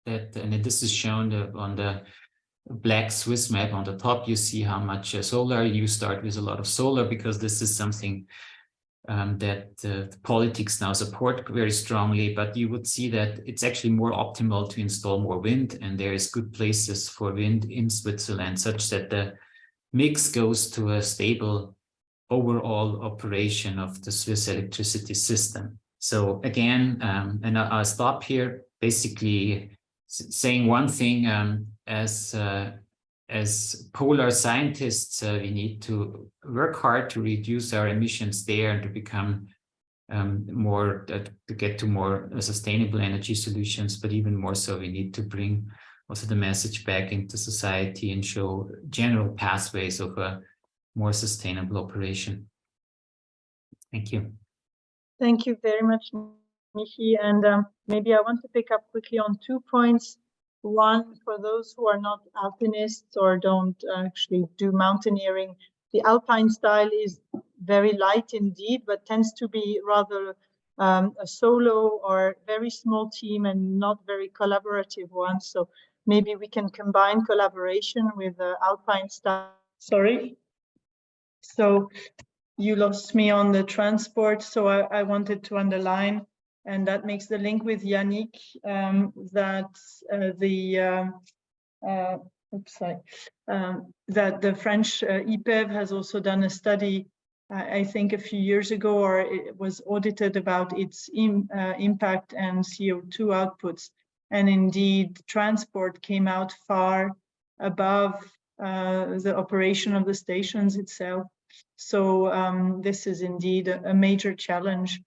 that and this is shown on the black Swiss map on the top. You see how much uh, solar. You start with a lot of solar because this is something um, that uh, politics now support very strongly, but you would see that it's actually more optimal to install more wind and there is good places for wind in Switzerland such that the mix goes to a stable overall operation of the Swiss electricity system. So again, um, and I'll stop here, basically saying one thing um, as uh, as polar scientists, uh, we need to work hard to reduce our emissions there and to become um, more, uh, to get to more sustainable energy solutions, but even more so, we need to bring also the message back into society and show general pathways of a more sustainable operation. Thank you. Thank you very much, Michi. And um, maybe I want to pick up quickly on two points. One, for those who are not alpinists or don't actually do mountaineering, the alpine style is very light indeed, but tends to be rather um, a solo or very small team and not very collaborative one. So maybe we can combine collaboration with the alpine style. Sorry. So you lost me on the transport, so I, I wanted to underline, and that makes the link with Yannick, um, that uh, the um, uh, oops, sorry, um, that the French uh, has also done a study, I think a few years ago, or it was audited about its Im, uh, impact and CO2 outputs. And indeed, transport came out far above uh, the operation of the stations itself. So um, this is indeed a, a, major challenge.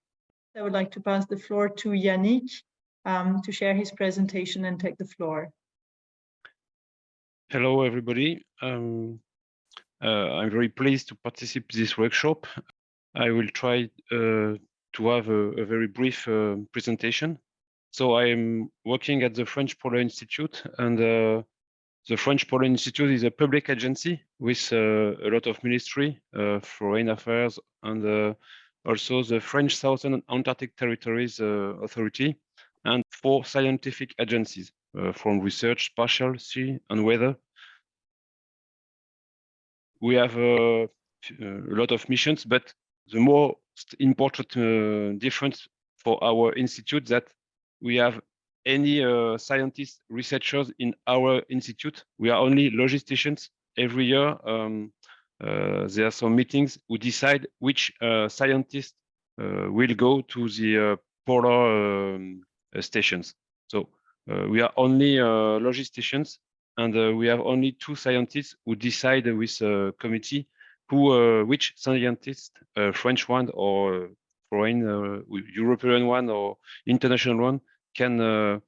I would like to pass the floor to Yannick um, to share his presentation and take the floor. Hello, everybody. Um, uh, I'm very pleased to participate this workshop. I will try uh, to have a, a very brief uh, presentation. So I am working at the French Polar Institute and uh, the French Polar Institute is a public agency with uh, a lot of ministry, uh, foreign affairs, and uh, also the French Southern Antarctic Territories uh, Authority, and four scientific agencies uh, from research, spatial, sea, and weather. We have a lot of missions, but the most important difference for our institute that we have any uh, scientists, researchers in our institute. We are only logisticians. Every year, um, uh, there are some meetings. We decide which uh, scientists uh, will go to the uh, polar um, uh, stations. So we are only logisticians, and we have only two scientists who decide with a committee who, which scientist, French one or foreign, European one or international one, can uh,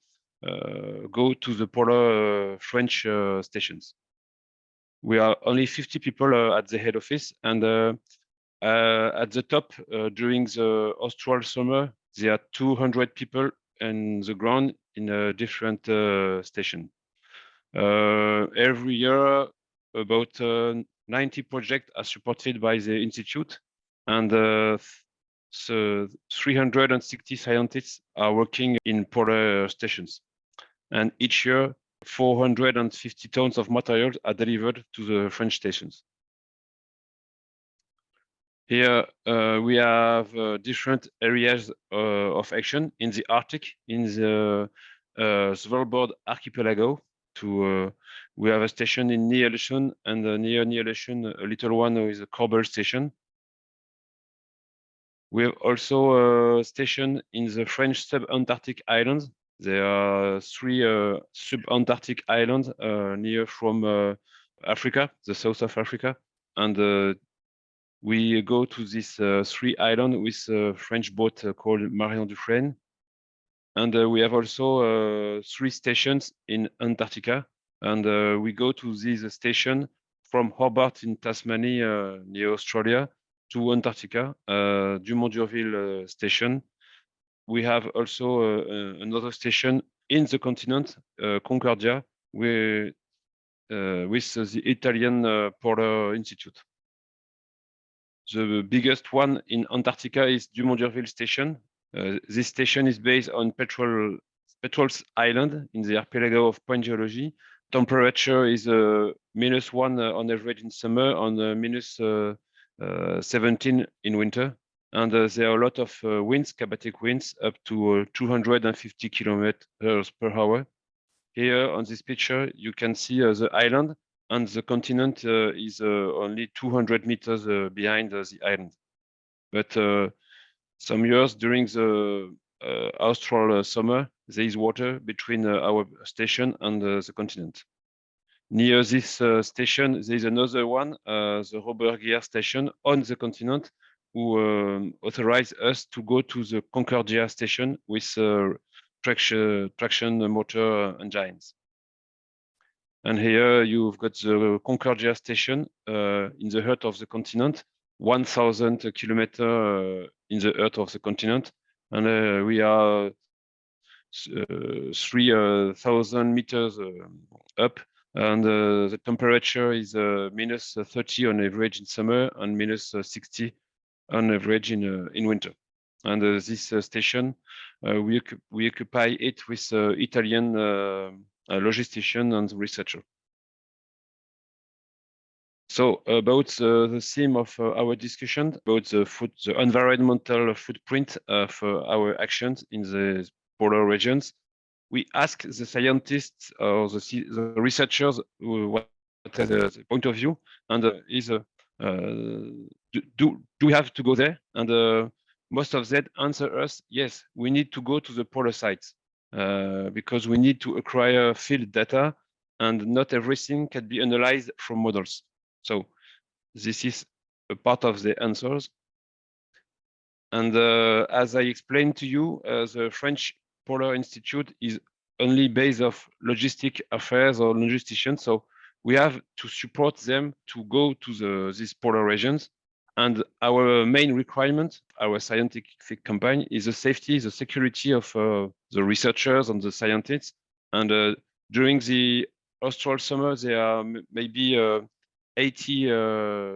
uh, go to the polar uh, French stations. We are only 50 people at the head office and at the top during the austral summer, there are 200 people in the ground in a different uh, station. Uh, every year, about uh, 90 projects are supported by the institute, and uh, so 360 scientists are working in polar stations. And each year, 450 tons of materials are delivered to the French stations. Here uh, we have uh, different areas uh, of action in the Arctic, in the uh, Svalbard archipelago. To uh, we have a station in Ny-Ålesund and uh, near Ny-Ålesund, a little one is a Corbel station. We have also a station in the French sub-Antarctic islands. There are three uh, sub-Antarctic islands uh, near from uh, Africa, the south of Africa, and uh, we go to these uh, three islands with a French boat called Marion Dufresne. And we have also three stations in Antarctica. And we go to this station from Hobart in Tasmania, near Australia, to Antarctica, uh, Dumont d'Urville uh, station. We have also uh, another station in the continent, Concordia, uh, with the Italian Polar Institute. The biggest one in Antarctica is Dumont d'Urville Station. This station is based on Petrel, Petrel's Island in the archipelago of Pointe Géologie. Temperature is uh, minus one uh, on average in summer, on uh, minus 17 in winter. And uh, there are a lot of uh, winds, katabatic winds, up to uh, 250 kilometers per hour. Here on this picture, you can see uh, the island and the continent uh, is uh, only 200 meters uh, behind uh, the island. But uh, some years during the uh, austral uh, summer, there is water between uh, our station and uh, the continent. Near this uh, station, there is another one, uh, the Robert Guillard station on the continent, who um, authorized us to go to the Concordia station with uh, traction, traction motor engines. And here you've got the Concordia station uh, in the heart of the continent, 1000 kilometer uh, in the heart of the continent. And uh, we are uh, 3000 meters uh, up and uh, the temperature is uh, minus 30 on average in summer and minus 60 on average in, uh, in winter. And uh, this uh, station, uh, we, we occupy it with uh, Italian uh, logistician and researcher. So about uh, the theme of uh, our discussion about the food, the environmental footprint of uh, our actions in the polar regions, we ask the scientists or the, the researchers what is the, point of view and uh, is uh, uh, do, do do we have to go there? And most of them answer us yes, we need to go to the polar sites uh, because we need to acquire field data and not everything can be analyzed from models. So this is a part of the answers. And uh, as I explained to you, uh, the French Polar Institute is only based of logistic affairs or logisticians. So we have to support them to go to the, these polar regions. And our main requirement, our scientific campaign is the safety, the security of uh, the researchers and the scientists. And uh, during the austral summer, there are maybe uh, 80 uh,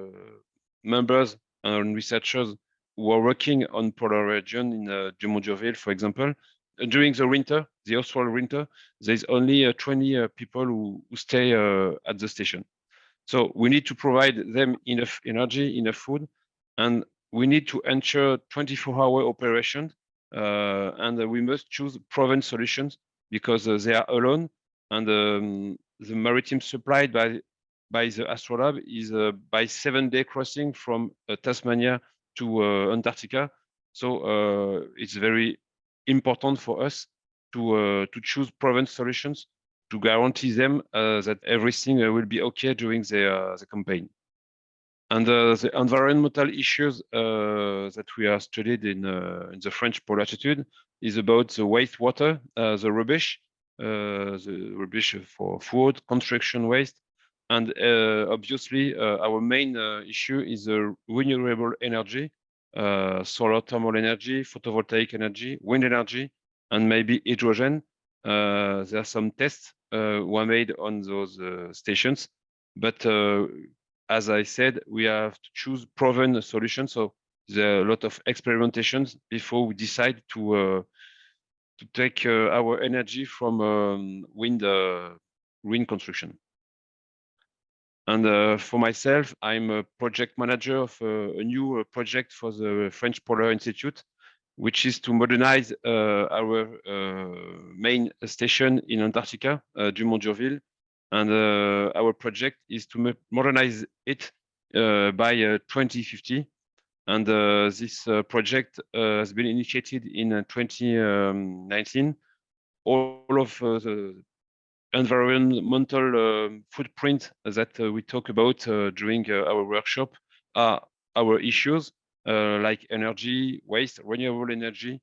members and researchers who are working on polar region in uh, Dumont d'Urville, for example. During the winter, the austral winter, there's only uh, 20 uh, people who, who stay uh, at the station. So we need to provide them enough energy, enough food, and we need to ensure 24-hour operation. Uh, and uh, we must choose proven solutions because uh, they are alone, and um, the maritime supplied by by the Astrolabe is by seven-day crossing from Tasmania to Antarctica. So it's very important for us to uh, to choose proven solutions to guarantee them uh, that everything uh, will be okay during the the campaign. And the environmental issues that we are studied in in the French Polar Institute is about the wastewater, the rubbish, uh, the rubbish for food, construction waste, and uh, obviously, uh, our main issue is the renewable energy, uh, solar thermal energy, photovoltaic energy, wind energy, and maybe hydrogen. Uh, there are some tests uh, were made on those uh, stations, but uh, as I said, we have to choose proven solutions. So there are a lot of experimentations before we decide to uh, to take our energy from um, wind wind construction. And uh, for myself, I'm a project manager of uh, a new uh, project for the French Polar Institute, which is to modernize uh, our uh, main station in Antarctica, uh, Dumont d'Urville. And our project is to modernize it by uh, 2050. And this project has been initiated in uh, 2019. All of the environmental um, footprint that uh, we talk about uh, during uh, our workshop are our issues like energy, waste, renewable energy.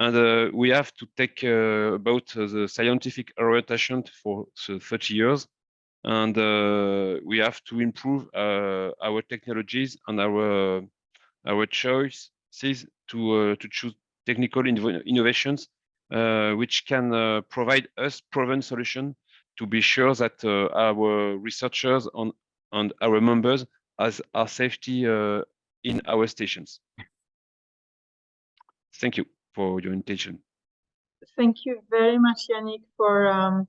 And uh, we have to take uh, about uh, the scientific orientation for 30 years. And we have to improve our technologies and our our choices to to choose technical innovations which can uh, provide us proven solution to be sure that uh, our researchers on and our members has our safety uh, in our stations. Thank you for your attention. Thank you very much, Yannick, for um,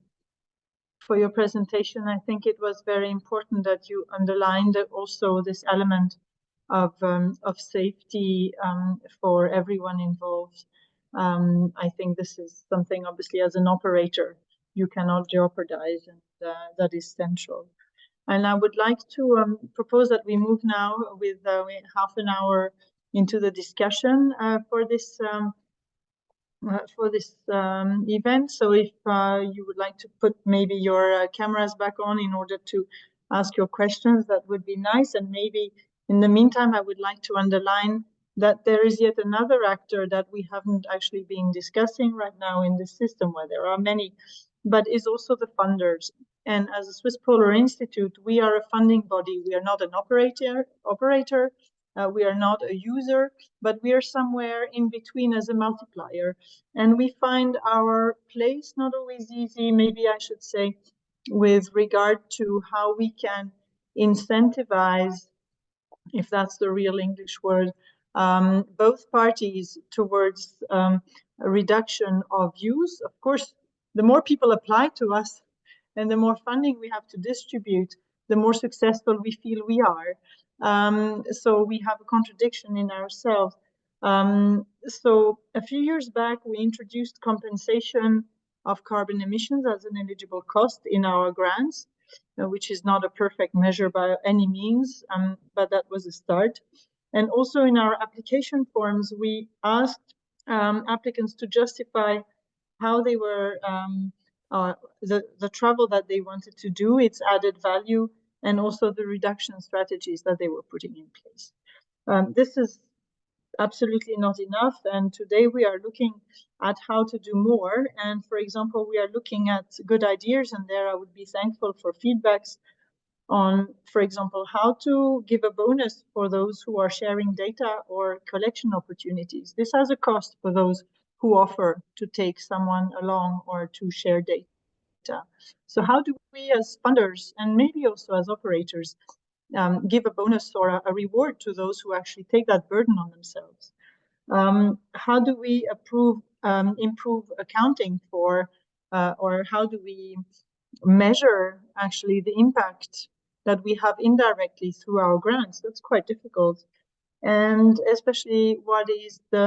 for your presentation. I think it was very important that you underlined also this element of um, of safety um, for everyone involved. Um, I think this is something, obviously, as an operator, you cannot jeopardize, and uh, that is central. And I would like to um, propose that we move now with uh, half an hour into the discussion uh, for this um, uh, for this um, event. So if uh, you would like to put maybe your uh, cameras back on in order to ask your questions, that would be nice. And maybe in the meantime, I would like to underline that there is yet another actor that we haven't actually been discussing right now in the system, where there are many, but is also the funders. And as a Swiss Polar Institute, we are a funding body. We are not an operator. Operator. Uh, we are not a user, but we are somewhere in between as a multiplier. And we find our place not always easy, maybe I should say, with regard to how we can incentivize, if that's the real English word, um, both parties towards um, a reduction of use. Of course, the more people apply to us and the more funding we have to distribute, the more successful we feel we are. Um, so we have a contradiction in ourselves. Um, so a few years back, we introduced compensation of carbon emissions as an eligible cost in our grants, uh, which is not a perfect measure by any means, um, but that was a start. And also in our application forms, we asked um, applicants to justify how they were um, uh, the the travel that they wanted to do, its added value, and also the reduction strategies that they were putting in place. Um, this is absolutely not enough, and today we are looking at how to do more. And for example, we are looking at good ideas, and there I would be thankful for feedbacks on, for example, how to give a bonus for those who are sharing data or collection opportunities. This has a cost for those who offer to take someone along or to share data. So how do we as funders and maybe also as operators um, give a bonus or a, a, reward to those who actually take that burden on themselves? Um, how do we approve, um, improve accounting for, uh, or how do we measure actually the impact that we have indirectly through our grants? That's quite difficult. And especially what is the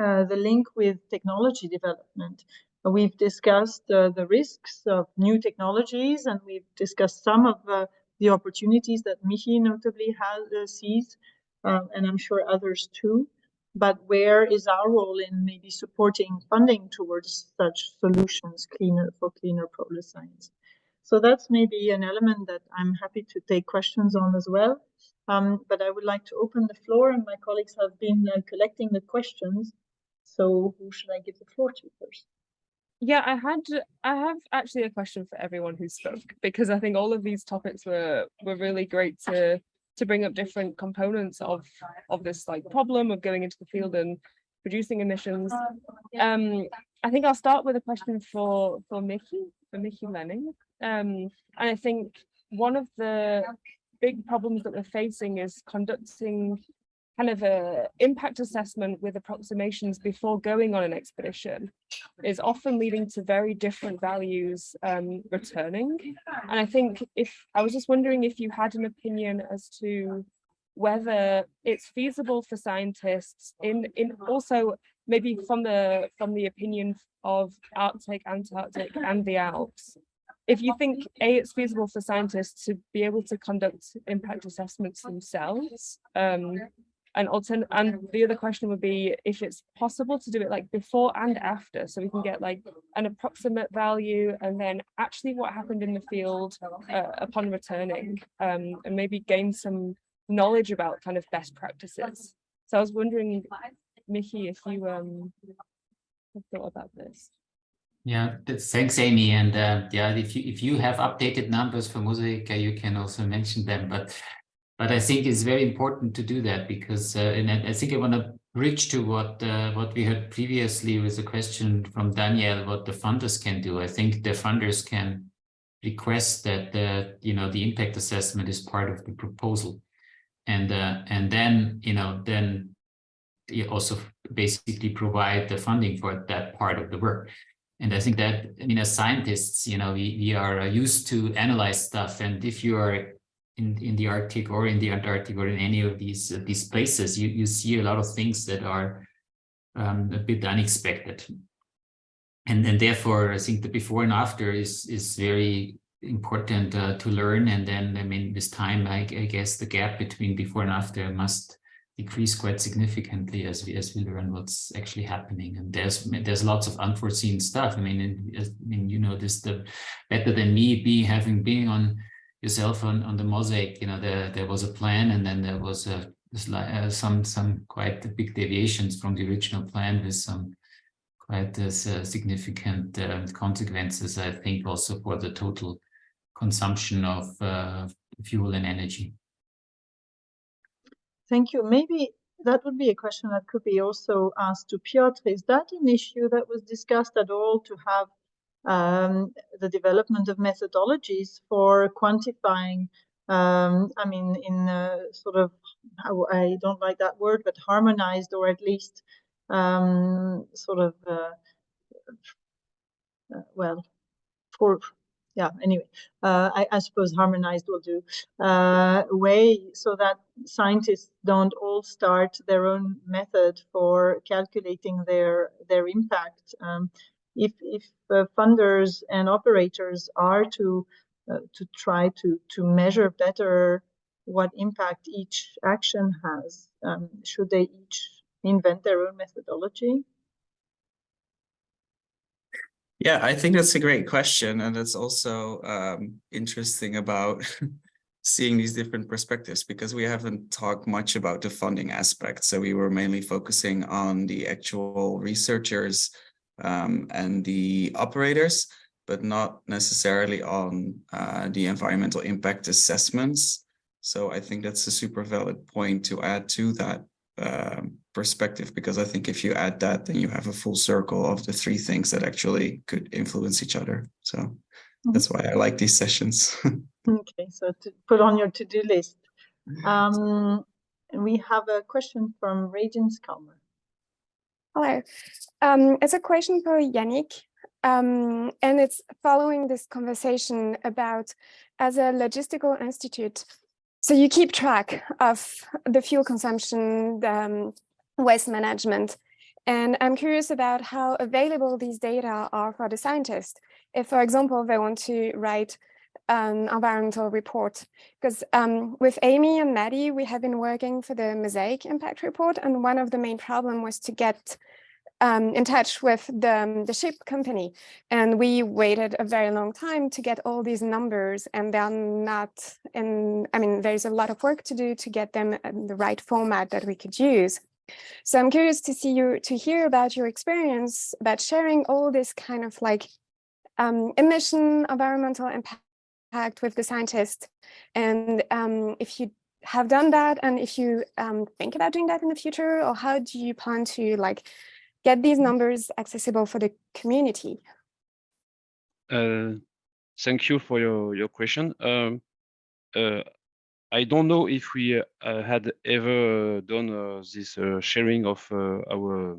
uh, the link with technology development. We've discussed uh, the risks of new technologies, and we've discussed some of uh, the opportunities that Michi notably has, uh, sees, um, and I'm sure others too. But where is our role in maybe supporting funding towards such solutions, cleaner for cleaner polar science? So that's maybe an element that I'm happy to take questions on as well. Um, but I would like to open the floor, and my colleagues have been uh, collecting the questions. So who should I give the floor to first? Yeah, I had I have actually a question for everyone who spoke because I think all of these topics were were really great to to bring up different components of of this like problem of going into the field and reducing emissions. Um, I think I'll start with a question for for Michi, for Michi Lehning. Um, and I think one of the big problems that we're facing is conducting kind of a impact assessment with approximations before going on an expedition is often leading to very different values um, returning. And I think if I was just wondering if you had an opinion as to whether it's feasible for scientists in in also maybe from the from the opinion of Arctic, Antarctic and the Alps. If you think A, it's feasible for scientists to be able to conduct impact assessments themselves, um, and altern and the other question would be if it's possible to do it like before and after, so we can get like an approximate value and then actually what happened in the field uh, upon returning, um, and maybe gain some knowledge about kind of best practices. So I was wondering, Michi, if you um have thought about this. Yeah, th- thanks, Amy. And uh, yeah, if you if you have updated numbers for Mosaic, uh, you can also mention them. But but I think it's very important to do that because uh, and I think I want to bridge to what uh, what we heard previously with a question from Danièle, what the funders can do. I think the funders can request that the you know the impact assessment is part of the proposal, and uh, and then you know then you also basically provide the funding for that part of the work. And I think that, I mean, as scientists, you know, we, we are uh, used to analyze stuff. And if you are in, in the Arctic or in the Antarctic or in any of these, uh, these places, you, you see a lot of things that are um, a bit unexpected. And, and therefore, I think the before and after is, is very important uh, to learn. And then, I mean, this time, I, I guess the gap between before and after must decrease quite significantly as we as we learn what's actually happening. And there's there's lots of unforeseen stuff. I mean i mean you know this the better than me be having been on yourself on on the mosaic you know there there was a plan and then there was a uh, some some quite big deviations from the original plan with some quite uh, significant uh, consequences i think also for the total consumption of uh, fuel and energy Thank you. Maybe that would be a question that could be also asked to Piotr. Is that an issue that was discussed at all to have um, the development of methodologies for quantifying, um, I mean, in sort of, I don't like that word, but harmonized or at least um, sort of, uh, uh, well, for yeah anyway uh, I, I, suppose harmonized will do. Uh, way so that scientists don't all start their own method for calculating their their impact. Um, if if uh, funders and operators are to uh, to try to to measure better what impact each action has um, should they each invent their own methodology yeah, I think that's a great question. And it's also um, interesting about seeing these different perspectives because we haven't talked much about the funding aspect. So we were mainly focusing on the actual researchers um, and the operators, but not necessarily on uh, the environmental impact assessments. So I think that's a super valid point to add to that um, perspective because I think if you add that, then you have a full circle of the three things that actually could influence each other. So mm -hmm. that's why I like these sessions. okay, so to put on your to-do list. Um, we have a question from Regent Skalmer. Hello, um, it's a question for Yannick. Um, and it's following this conversation about as a logistical institute, so you keep track of the fuel consumption, the um, waste management. And I'm curious about how available these data are for the scientists. If, for example, they want to write an environmental report, because um, with Amy and Maddie, we have been working for the Mosaic impact report. And one of the main problem was to get um, in touch with the, um, the ship company. And we waited a very long time to get all these numbers and they're not in, I mean, there's a lot of work to do to get them in the right format that we could use. So I'm curious to see you, to hear about your experience about sharing all this kind of like um, emission, environmental impact with the scientists. And um, if you have done that and if you um, think about doing that in the future or how do you plan to like get these numbers accessible for the community? Uh, thank you for your, your question. Um, uh, I don't know if we uh, had ever uh, done uh, this uh, sharing of uh, our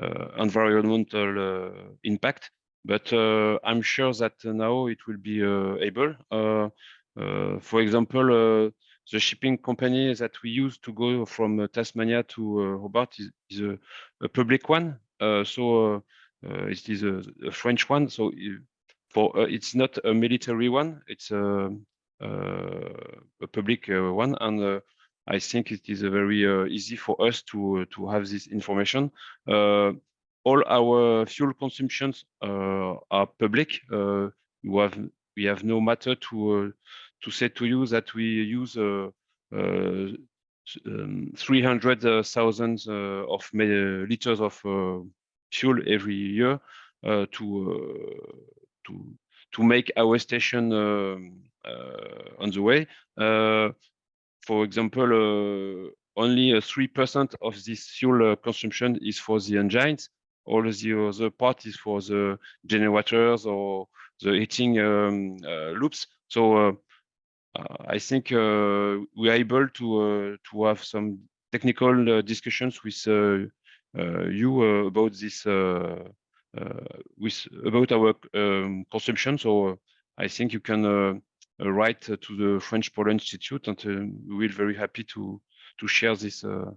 uh, environmental uh, impact, but uh, I'm sure that now it will be uh, able. For example, the shipping company that we use to go from Tasmania to Hobart is, is a, a public one. So it is a, a French one. So for it's not a military one. It's a, a public uh, one, and uh, I think it is uh, very uh, easy for us to uh, to have this information. Uh, all our fuel consumptions uh, are public. Uh, we have we have no matter to uh, to say to you that we use uh, uh, um, 300,000 uh, of liters of uh, fuel every year uh, to uh, to to make our station um, uh, on the way. Uh, for example, uh, only uh, three percent of this fuel uh, consumption is for the engines. All the other part is for the generators or the heating um, uh, loops. So uh, uh, I think uh, we are able to uh, to have some technical uh, discussions with uh, uh, you uh, about this uh, uh, with about our um, consumption. So uh, I think you can uh, uh, write uh, to the French Polar Institute, and uh, we will very happy to to share this uh, uh,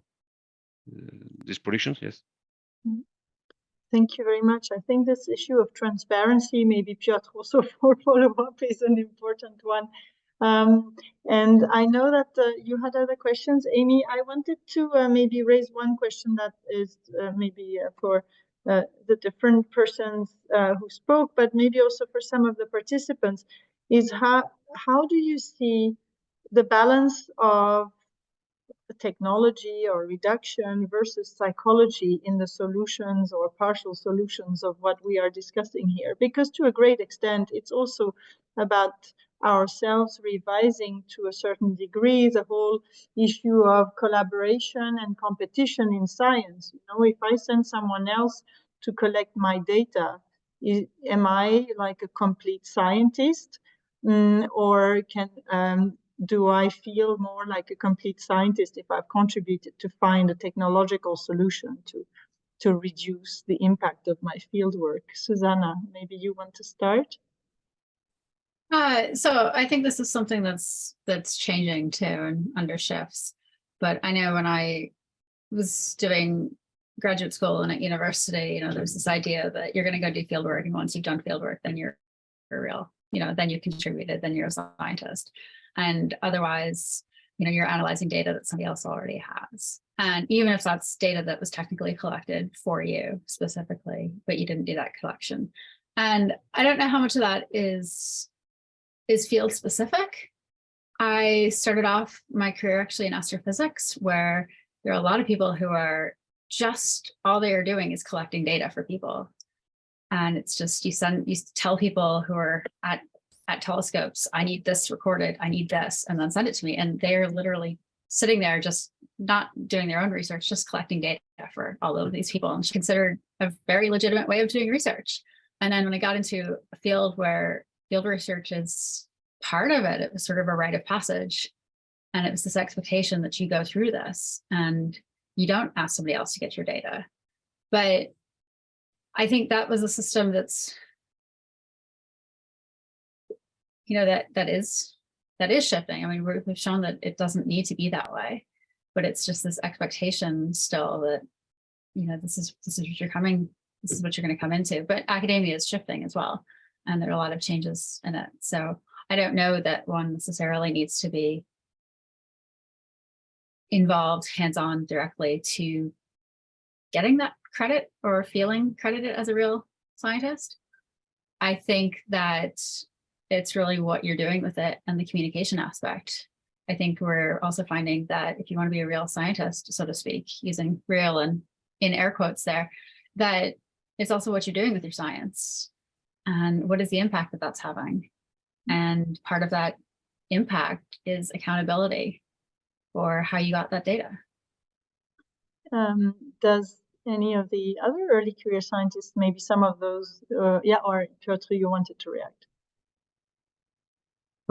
these predictions. Yes. Thank you very much. I think this issue of transparency, maybe Piotr also for follow-up is an important one. Um, and I know that uh, you had other questions. Amy, I wanted to uh, maybe raise one question that is uh, maybe uh, for uh, the different persons uh, who spoke, but maybe also for some of the participants, is how, how do you see the balance of technology or reduction versus psychology in the solutions or partial solutions of what we are discussing here. Because to a great extent, it's also about ourselves revising to a certain degree the whole issue of collaboration and competition in science. You know, if I send someone else to collect my data, is, am I like a complete scientist? Mm, or can um, do I feel more like a complete scientist if I've contributed to find a technological solution to to reduce the impact of my fieldwork? Susanna, maybe you want to start? Uh, so I think this is something that's that's changing too and under shifts. But I know when I was doing graduate school and at university, you know, there's this idea that you're going to go do field work, and once you've done field work, then you're, you're real. You know, then you contributed, then you're a scientist, and otherwise, you know, you're analyzing data that somebody else already has. And even if that's data that was technically collected for you specifically, but you didn't do that collection. And I don't know how much of that is is field specific. I started off my career actually in astrophysics, where there are a lot of people who are just all they are doing is collecting data for people. And it's just you send you tell people who are at at telescopes, I need this recorded, I need this, and then send it to me. And they're literally sitting there just not doing their own research, just collecting data for all of these people and considered a very legitimate way of doing research. And then when I got into a field where field research is part of it. It was sort of a rite of passage. And it was this expectation that you go through this and you don't ask somebody else to get your data. But I think that was a system that's, you know, that that is that is shifting. I mean, we're, we've shown that it doesn't need to be that way, but it's just this expectation still that, you know, this is this is what you're coming, this is what you're going to come into. But academia is shifting as well and there are a lot of changes in it. So I don't know that one necessarily needs to be involved hands-on directly to getting that credit or feeling credited as a real scientist. I think that it's really what you're doing with it and the communication aspect. I think we're also finding that if you want to be a real scientist, so to speak, using real and in air quotes there, that it's also what you're doing with your science and what is the impact that that's having? And part of that impact is accountability. for how you got that data. Um, does any of the other early career scientists, maybe some of those, uh, yeah, or Piotr, you wanted to react?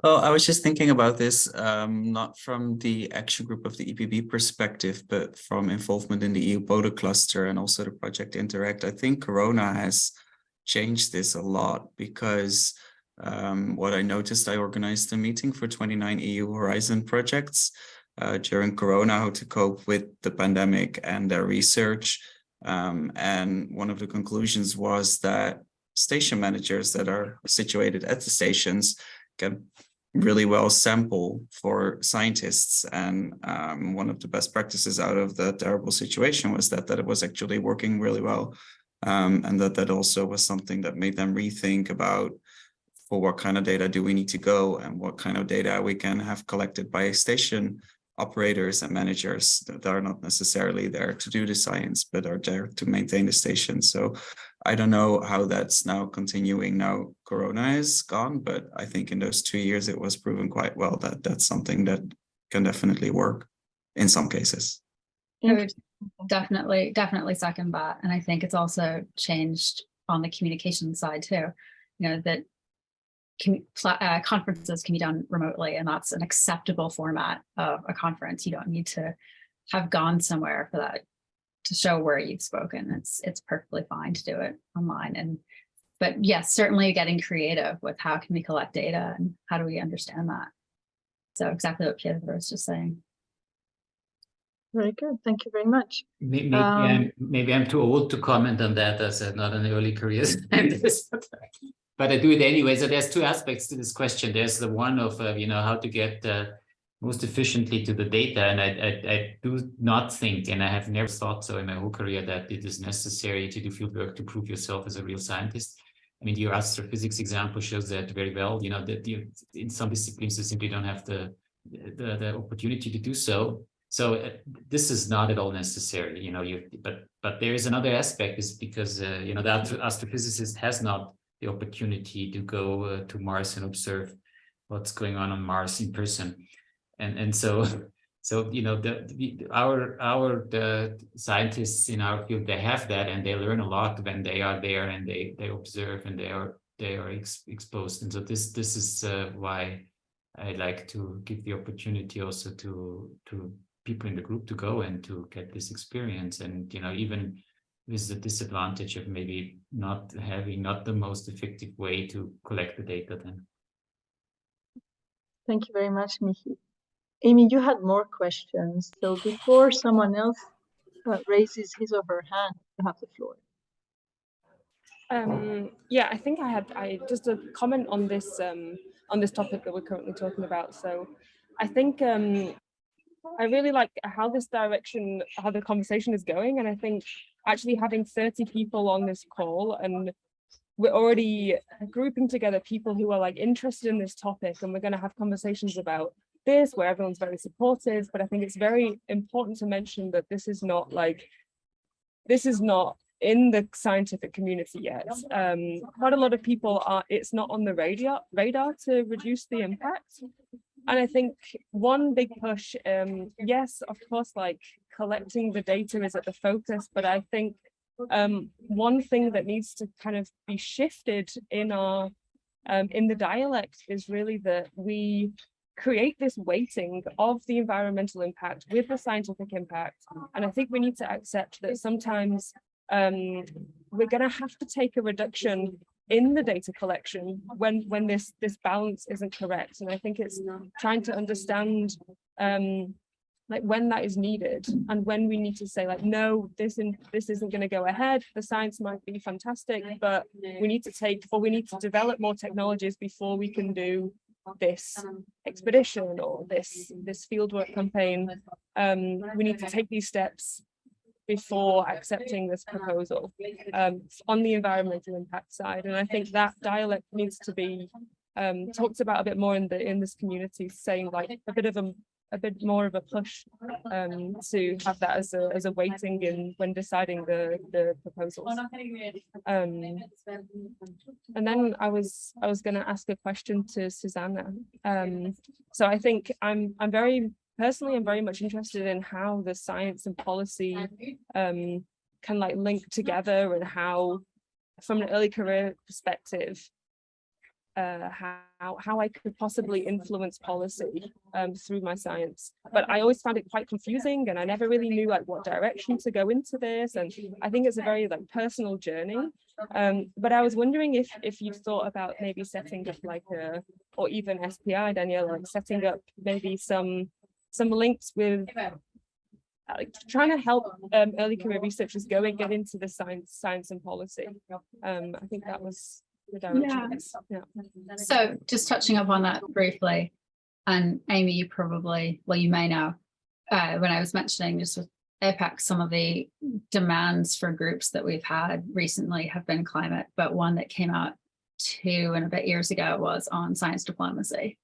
Well, I was just thinking about this, um, not from the action group of the EPB perspective, but from involvement in the EU Polar cluster and also the project Interact. I think Corona has changed this a lot because um, what I noticed, I organized a meeting for 29 EU Horizon projects uh, during Corona, how to cope with the pandemic and their research. Um, and one of the conclusions was that station managers that are situated at the stations can really well sample for scientists. And um, one of the best practices out of the terrible situation was that, that it was actually working really well. Um, and that that also was something that made them rethink about for what kind of data do we need to go and what kind of data we can have collected by a station operators and managers that are not necessarily there to do the science, but are there to maintain the station. So I don't know how that's now continuing now Corona is gone, but I think in those two years it was proven quite well that that's something that can definitely work in some cases. I would definitely, definitely second that. And I think it's also changed on the communication side too. You know, that can, uh, conferences can be done remotely and that's an acceptable format of a conference. You don't need to have gone somewhere for that to show where you've spoken. It's it's perfectly fine to do it online. And but yes, certainly getting creative with how can we collect data and how do we understand that? So exactly what Pietro was just saying. Very good. Thank you very much. Maybe, Um, I'm, maybe I'm too old to comment on that as a, not an early career scientist. but I do it anyway. So there's two aspects to this question. There's the one of, uh, you know, how to get uh, most efficiently to the data. And I, I, I, do not think, and I have never thought so in my whole career, that it is necessary to do field work to prove yourself as a real scientist. I mean, your astrophysics example shows that very well, you know, that you, in some disciplines, you simply don't have the, the, the opportunity to do so. So uh, this is not at all necessary, you know, you, but, but there is another aspect is because, uh, you know, the astrophysicist has not the opportunity to go uh, to Mars and observe what's going on on Mars in person. And, and so, so, you know, the, the our, our, the scientists in our field, they have that and they learn a lot when they are there and they, they observe and they are, they are ex exposed. And so this, this is uh, why I like to give the opportunity also to, to people in the group to go and to get this experience. And, you know, even with the disadvantage of maybe not having not the most effective way to collect the data then. Thank you very much, Michi. Amy, you had more questions. So before someone else uh, raises his or her hand, you have the floor. Um, yeah, I think I had I just a comment on this um, on this topic that we're currently talking about. So I think um, I really like how this direction, how the conversation is going. And I think actually having 30 people on this call and we're already grouping together people who are like interested in this topic and we're going to have conversations about this where everyone's very supportive. But I think it's very important to mention that this is not like, this is not in the scientific community yet. Um, quite a lot of people are, it's not on the radar, radar to reduce the impact. And I think one big push, um, yes, of course, like collecting the data is at the focus, but I think um, one thing that needs to kind of be shifted in our um, in the dialect is really that we create this weighting of the environmental impact with the scientific impact. And I think we need to accept that sometimes um, we're going to have to take a reduction in the data collection when when this this balance isn't correct. And i think it's trying to understand um like when that is needed and when we need to say like no this in this isn't going to go ahead. The science might be fantastic but we need to take or we need to develop more technologies before we can do this expedition or this this fieldwork campaign. Um we need to take these steps before accepting this proposal um, on the environmental impact side. And I think that dialect needs to be um, talked about a bit more in the in this community, saying like a bit of a a bit more of a push um, to have that as a as a weighting in when deciding the the proposals. Um, and then I was I was going to ask a question to Susanna. Um, so I think I'm I'm very personally, I'm very much interested in how the science and policy um, can like link together and how, from an early career perspective, uh, how how I could possibly influence policy um, through my science. But I always found it quite confusing, and I never really knew like what direction to go into this. And I think it's a very like personal journey. Um, but I was wondering if if you thought about maybe setting up like a or even SPI, Danièle, like setting up maybe some some links with like trying to help um, early career researchers go and get into the science, science and policy. Um, I think that was the direction. Yeah. So just touching up on that briefly, and Amy, you probably, well, you may know, uh, when I was mentioning just with APECS, some of the demands for groups that we've had recently have been climate, but one that came out two and a bit years ago was on science diplomacy.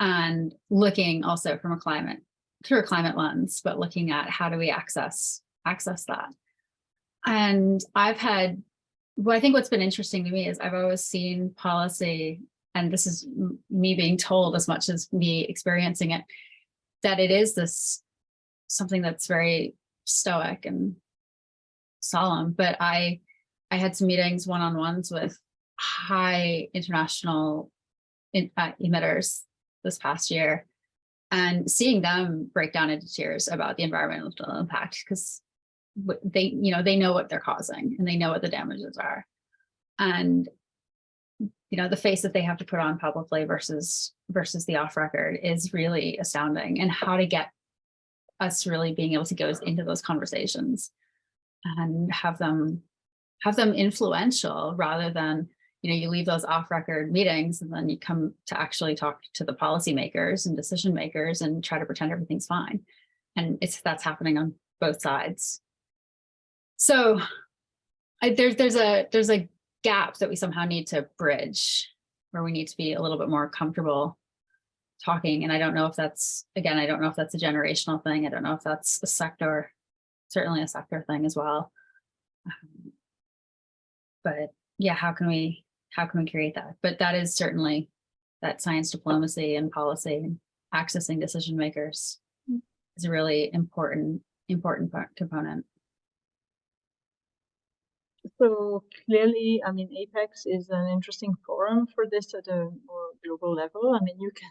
And looking also from a climate, through a climate lens, but looking at how do we access, access that. And I've had well, I think what's been interesting to me is I've always seen policy, and this is me being told as much as me experiencing it, that it is this something that's very stoic and solemn. But I, I had some meetings one-on-ones with high international in, uh, emitters this past year, and seeing them break down into tears about the environmental impact because they, you know, they know what they're causing and they know what the damages are. And, you know, the face that they have to put on publicly versus versus the off record is really astounding and how to get us really being able to go into those conversations and have them have them influential rather than you know you leave those off record meetings and then you come to actually talk to the policymakers and decision makers and try to pretend everything's fine and it's that's happening on both sides so I, there's there's a there's a gap that we somehow need to bridge where we need to be a little bit more comfortable talking. And I don't know if that's, again, I don't know if that's a generational thing. I don't know if that's a sector, certainly a sector thing as well. Um, but yeah, how can we, how can we create that? But that is certainly that science diplomacy and policy and accessing decision makers is a really important, important component. So clearly, I mean, APECS is an interesting forum for this at a more global level. I mean, you can,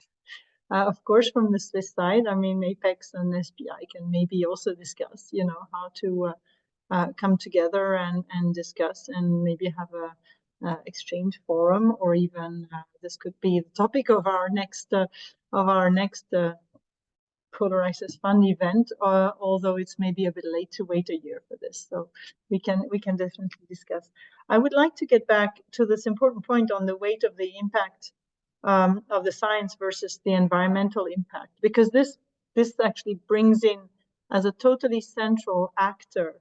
uh, of course, from the Swiss side, I mean, APECS and SPI can maybe also discuss, you know, how to uh, uh, come together and, and discuss and maybe have a exchange forum or even uh, this could be the topic of our next uh, of our next Polar Access Fund event, uh, although it's maybe a bit late to wait a year for this. So we can we can definitely discuss. I would like to get back to this important point on the weight of the impact um, of the science versus the environmental impact, because this this actually brings in as a totally central actor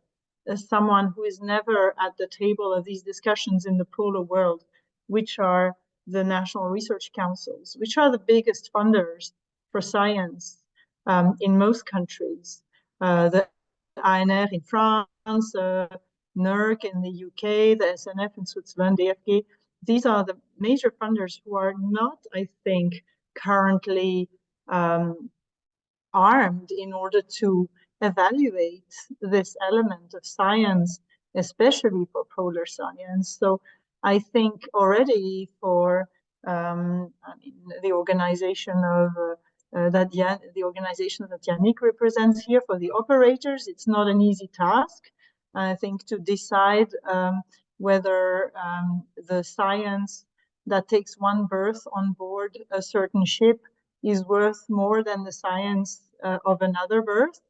someone who is never at the table of these discussions in the polar world, which are the national research councils, which are the biggest funders for science um, in most countries. Uh, the ANR in France, uh, NERC in the UK, the SNF in Switzerland, DFG, these are the major funders who are not, I think, currently um, armed in order to evaluate this element of science, especially for polar science. So I think already for um, I mean, the organization of uh, uh, that Jan, the organization that Yannick represents here for the operators. It's not an easy task, I think, to decide um, whether um, the science that takes one berth on board a certain ship is worth more than the science uh, of another berth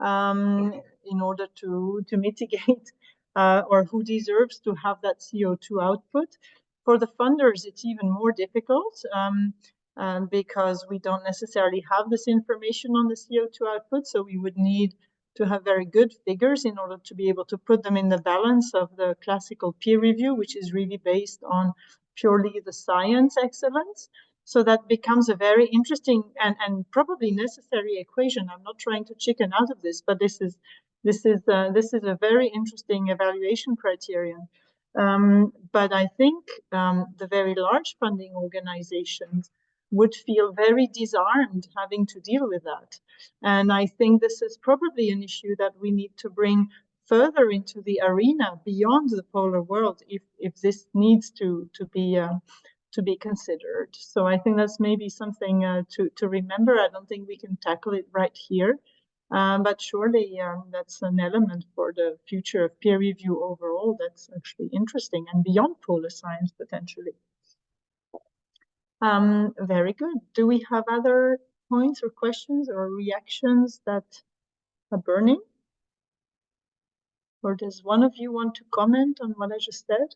um, in order to, to mitigate uh, or who deserves to have that CO2 output. For the funders, it's even more difficult. Um, um, because we don't necessarily have this information on the CO2 output. So we would need to have very good figures in order to be able to put them in the balance of the classical peer review, which is really based on purely the science excellence. So that becomes a very interesting and, and probably necessary equation. I'm not trying to chicken out of this, but this is this is uh, this is a very interesting evaluation criterion. Um, but I think um, the very large funding organizations would feel very disarmed having to deal with that. And I think this is probably an issue that we need to bring further into the arena beyond the polar world if, if this needs to, to be uh, to be considered. So I think that's maybe something uh, to, to remember. I don't think we can tackle it right here, um, but surely um, that's an element for the future of peer review overall that's actually interesting and beyond polar science potentially. Um, very good. Do we have other points or questions or reactions that are burning? Or does one of you want to comment on what I just said?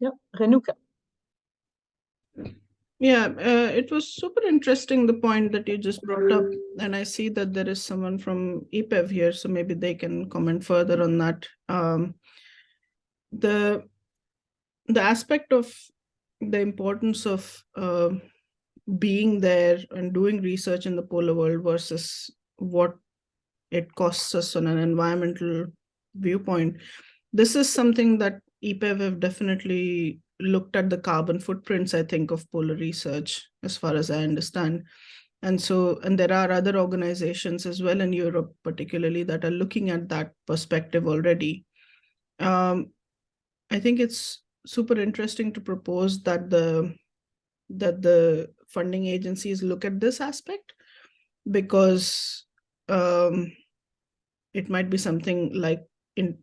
Yeah, Renuka. Yeah, uh, it was super interesting the point that you just brought up, and I see that there is someone from EPEV here, so maybe they can comment further on that. Um, the the aspect of the importance of uh, being there and doing research in the polar world versus what it costs us on an environmental viewpoint. This is something that EPEV have definitely looked at the carbon footprints, I think, of polar research, as far as I understand. And so, and there are other organizations as well in Europe, particularly, that are looking at that perspective already. Um, I think it's super interesting to propose that the that the funding agencies look at this aspect because um, it might be something like in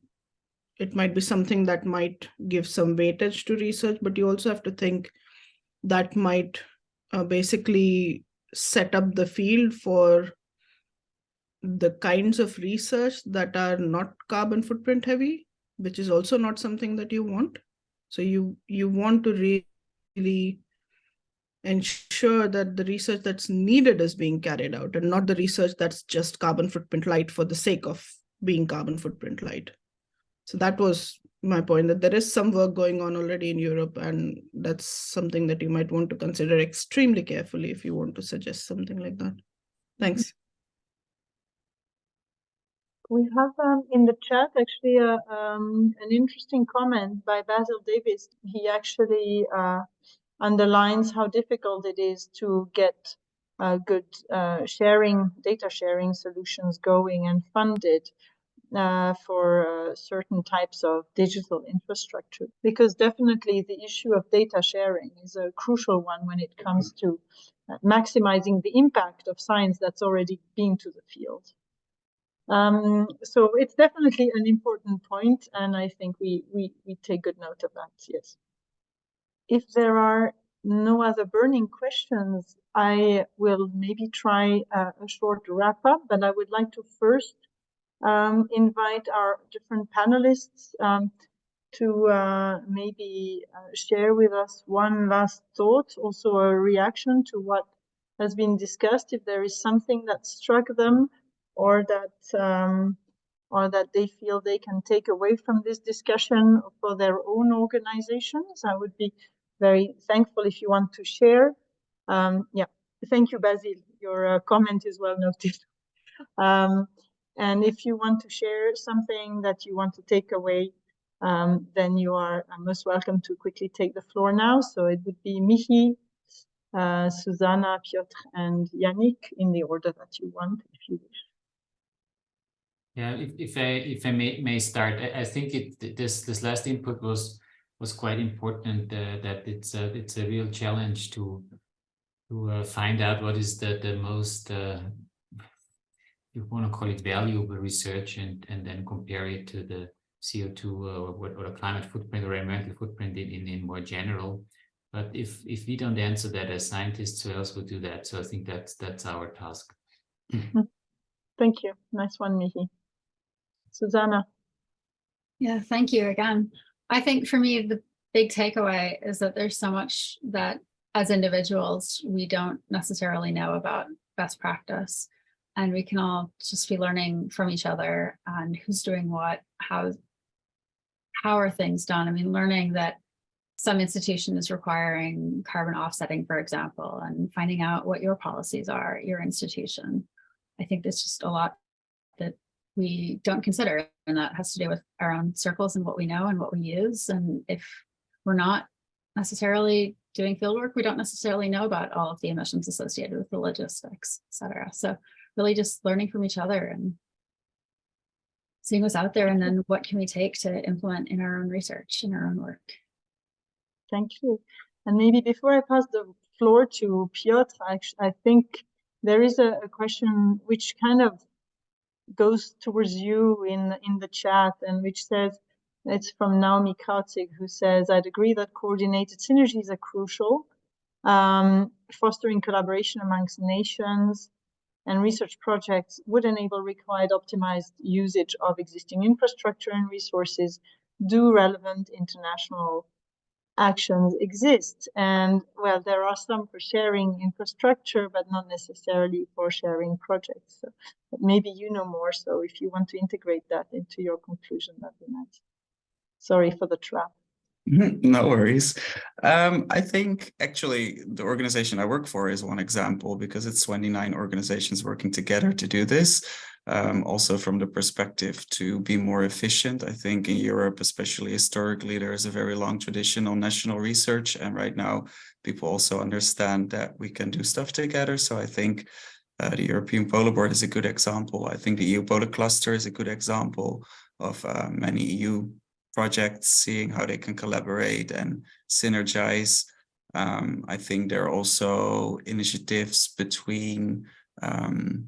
it might be something that might give some weightage to research, but you also have to think that might uh, basically set up the field for the kinds of research that are not carbon footprint heavy, which is also not something that you want. So you you want to really ensure that the research that's needed is being carried out and not the research that's just carbon footprint light for the sake of being carbon footprint light. So that was my point that there is some work going on already in Europe and that's something that you might want to consider extremely carefully if you want to suggest something like that. Thanks. We have um, in the chat actually a, um, an interesting comment by Basil Davis. He actually uh, underlines how difficult it is to get uh, good uh, sharing, data sharing solutions going and funded uh, for uh, certain types of digital infrastructure. Because definitely the issue of data sharing is a crucial one when it comes to uh, maximizing the impact of science that's already been to the field. Um, so it's definitely an important point, and I think we, we, we take good note of that, yes. If there are no other burning questions, I will maybe try a, a short wrap up, but I would like to first um, invite our different panelists um, to uh, maybe uh, share with us one last thought, also a reaction to what has been discussed, if there is something that struck them or that um, or that they feel they can take away from this discussion for their own organizations. I would be very thankful if you want to share. Um, yeah, thank you, Basil. Your uh, comment is well noted. Um, and if you want to share something that you want to take away, um, then you are most welcome to quickly take the floor now. So it would be Michi, uh, Susanna, Piotr, and Yannick in the order that you want, if you wish. Yeah, if, if I if I may may start, I, I think it this this last input was was quite important. Uh, that it's a it's a real challenge to to uh, find out what is the the most uh, you want to call it valuable research and and then compare it to the CO2 or what or the climate footprint or environmental footprint in, in in more general. But if if we don't answer that as scientists, who else would do that? So I think that's that's our task. Hmm. Thank you. Nice one, Michi. Susanna. Yeah, thank you again. I think for me, the big takeaway is that there's so much that as individuals, we don't necessarily know about best practice. And we can all just be learning from each other and who's doing what, how, how are things done? I mean, learning that some institution is requiring carbon offsetting, for example, and finding out what your policies are, your institution. I think there's just a lot that we don't consider and that has to do with our own circles and what we know and what we use and if we're not necessarily doing field work, we don't necessarily know about all of the emissions associated with the logistics, et cetera. So really just learning from each other and seeing what's out there and then what can we take to implement in our own research, in our own work. Thank you. And maybe before I pass the floor to Piotr, I, I think there is a, a, question which kind of goes towards you in, in the chat and which says, it's from Naomi Kautzig, who says, I'd agree that coordinated synergies are crucial, um, fostering collaboration amongst nations and research projects would enable required optimized usage of existing infrastructure and resources. Do relevant international actions exist? And well, there are some for sharing infrastructure, but not necessarily for sharing projects. So maybe you know more. So if you want to integrate that into your conclusion, that'd be nice. Sorry for the trap. No worries. Um, I think actually the organization I work for is one example because it's 29 organizations working together to do this. Um, also from the perspective to be more efficient. I think in Europe, especially historically, there is a very long tradition on national research. And right now, people also understand that we can do stuff together. So I think uh, the European Polar Board is a good example. I think the EU Polar Cluster is a good example of uh, many EU projects, seeing how they can collaborate and synergize. Um, I think there are also initiatives between, um,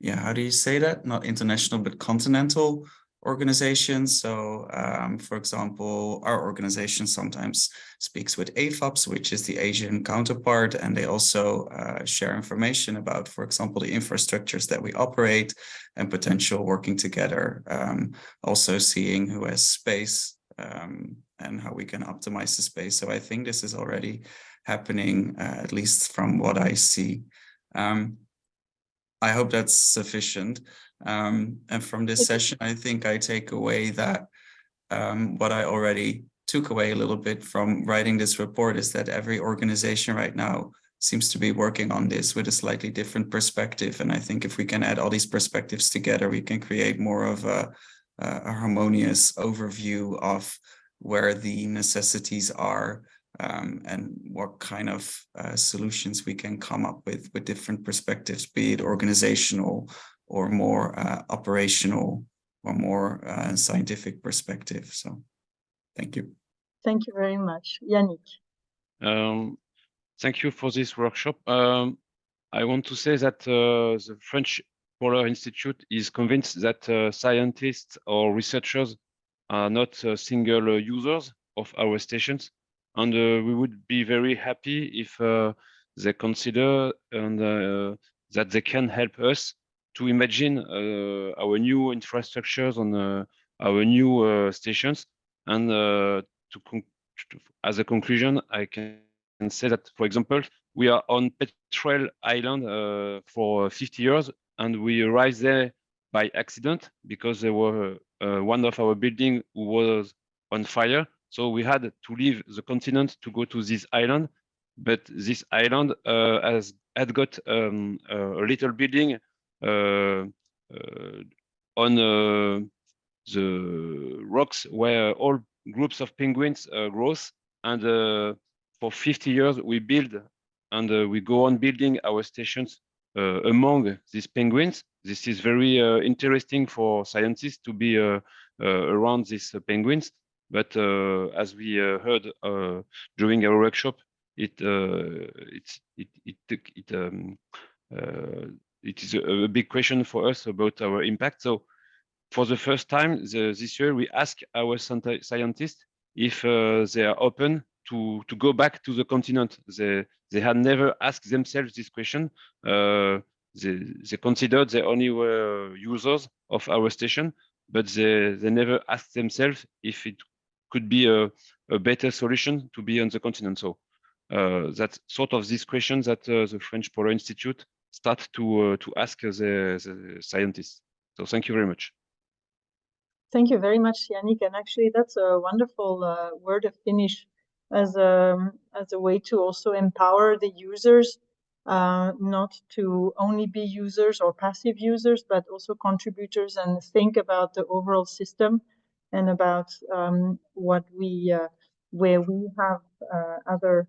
yeah, how do you say that? Not international, but continental organizations. So, um, for example, our organization sometimes speaks with AFOPS, which is the Asian counterpart, and they also uh, share information about, for example, the infrastructures that we operate and potential working together. Um, also seeing who has space um, and how we can optimize the space. So I think this is already happening, uh, at least from what I see. Um, I hope that's sufficient. Um, and from this session, I think I take away that um, what I already took away a little bit from writing this report is that every organization right now seems to be working on this with a slightly different perspective. And I think if we can add all these perspectives together, we can create more of a, a harmonious overview of where the necessities are um, and what kind of uh, solutions we can come up with with different perspectives, be it organizational or more uh, operational or more uh, scientific perspective. So thank you. Thank you very much. Yannick. Um, thank you for this workshop. Um, I want to say that uh, the French Polar Institute is convinced that uh, scientists or researchers are not uh, single uh, users of our stations. And we would be very happy if they consider and that they can help us to imagine uh, our new infrastructures on uh, our new uh, stations. And to, as a conclusion, I can say that, for example, we are on Petrel Island for 50 years, and we arrived there by accident because there were uh, one of our building was on fire. So we had to leave the continent to go to this island. But this island uh, has had got um, a little building uh, uh, on uh, the rocks where all groups of penguins grows. And for 50 years, we build and we go on building our stations among these penguins. This is very interesting for scientists to be around these penguins. But as we heard during our workshop, it uh, it it it um, uh, it is a, a, big question for us about our impact. So for the first time the, this year, we ask our scientists if uh, they are open to, to go back to the continent. They, they had never asked themselves this question. Uh, they, they considered they only were users of our station, but they, they never asked themselves if it could be a, a better solution to be on the continent. So uh, that's sort of this question that uh, the French Polar Institute start to uh, to ask the, the scientists. So thank you very much. Thank you very much, Yannick. And actually, that's a wonderful uh, word of finish as a as a way to also empower the users, uh, not to only be users or passive users, but also contributors and think about the overall system and about um, what we uh, where we have uh, other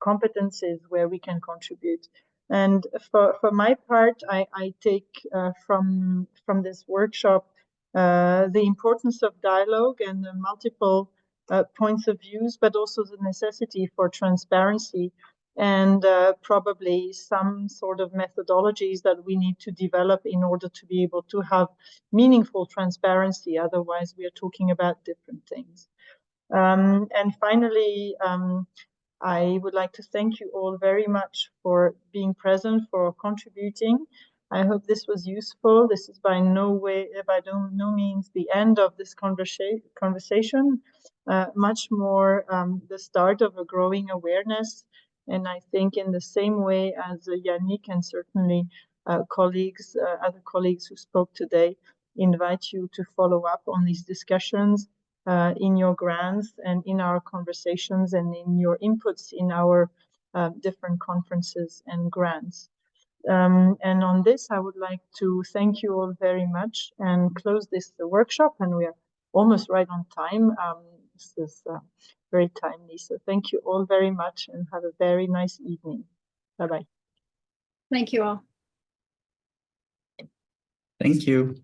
competencies where we can contribute. And for, for my part, I, I take uh, from, from this workshop uh, the importance of dialogue and the multiple uh, points of views, but also the necessity for transparency and uh, probably some sort of methodologies that we need to develop in order to be able to have meaningful transparency. Otherwise, we are talking about different things. Um, and finally, um, I would like to thank you all very much for being present, for contributing. I hope this was useful. This is by no way, by no, means the end of this conversa conversation, uh, much more um, the start of a growing awareness. And I think in the same way as uh, Yannick and certainly uh, colleagues, uh, other colleagues who spoke today, invite you to follow up on these discussions uh, in your grants and in our conversations and in your inputs in our uh, different conferences and grants. Um, and on this, I would like to thank you all very much and close this workshop. And we are almost right on time. Um, this is uh, very timely. So thank you all very much and have a very nice evening. Bye-bye. Thank you all. Thank you.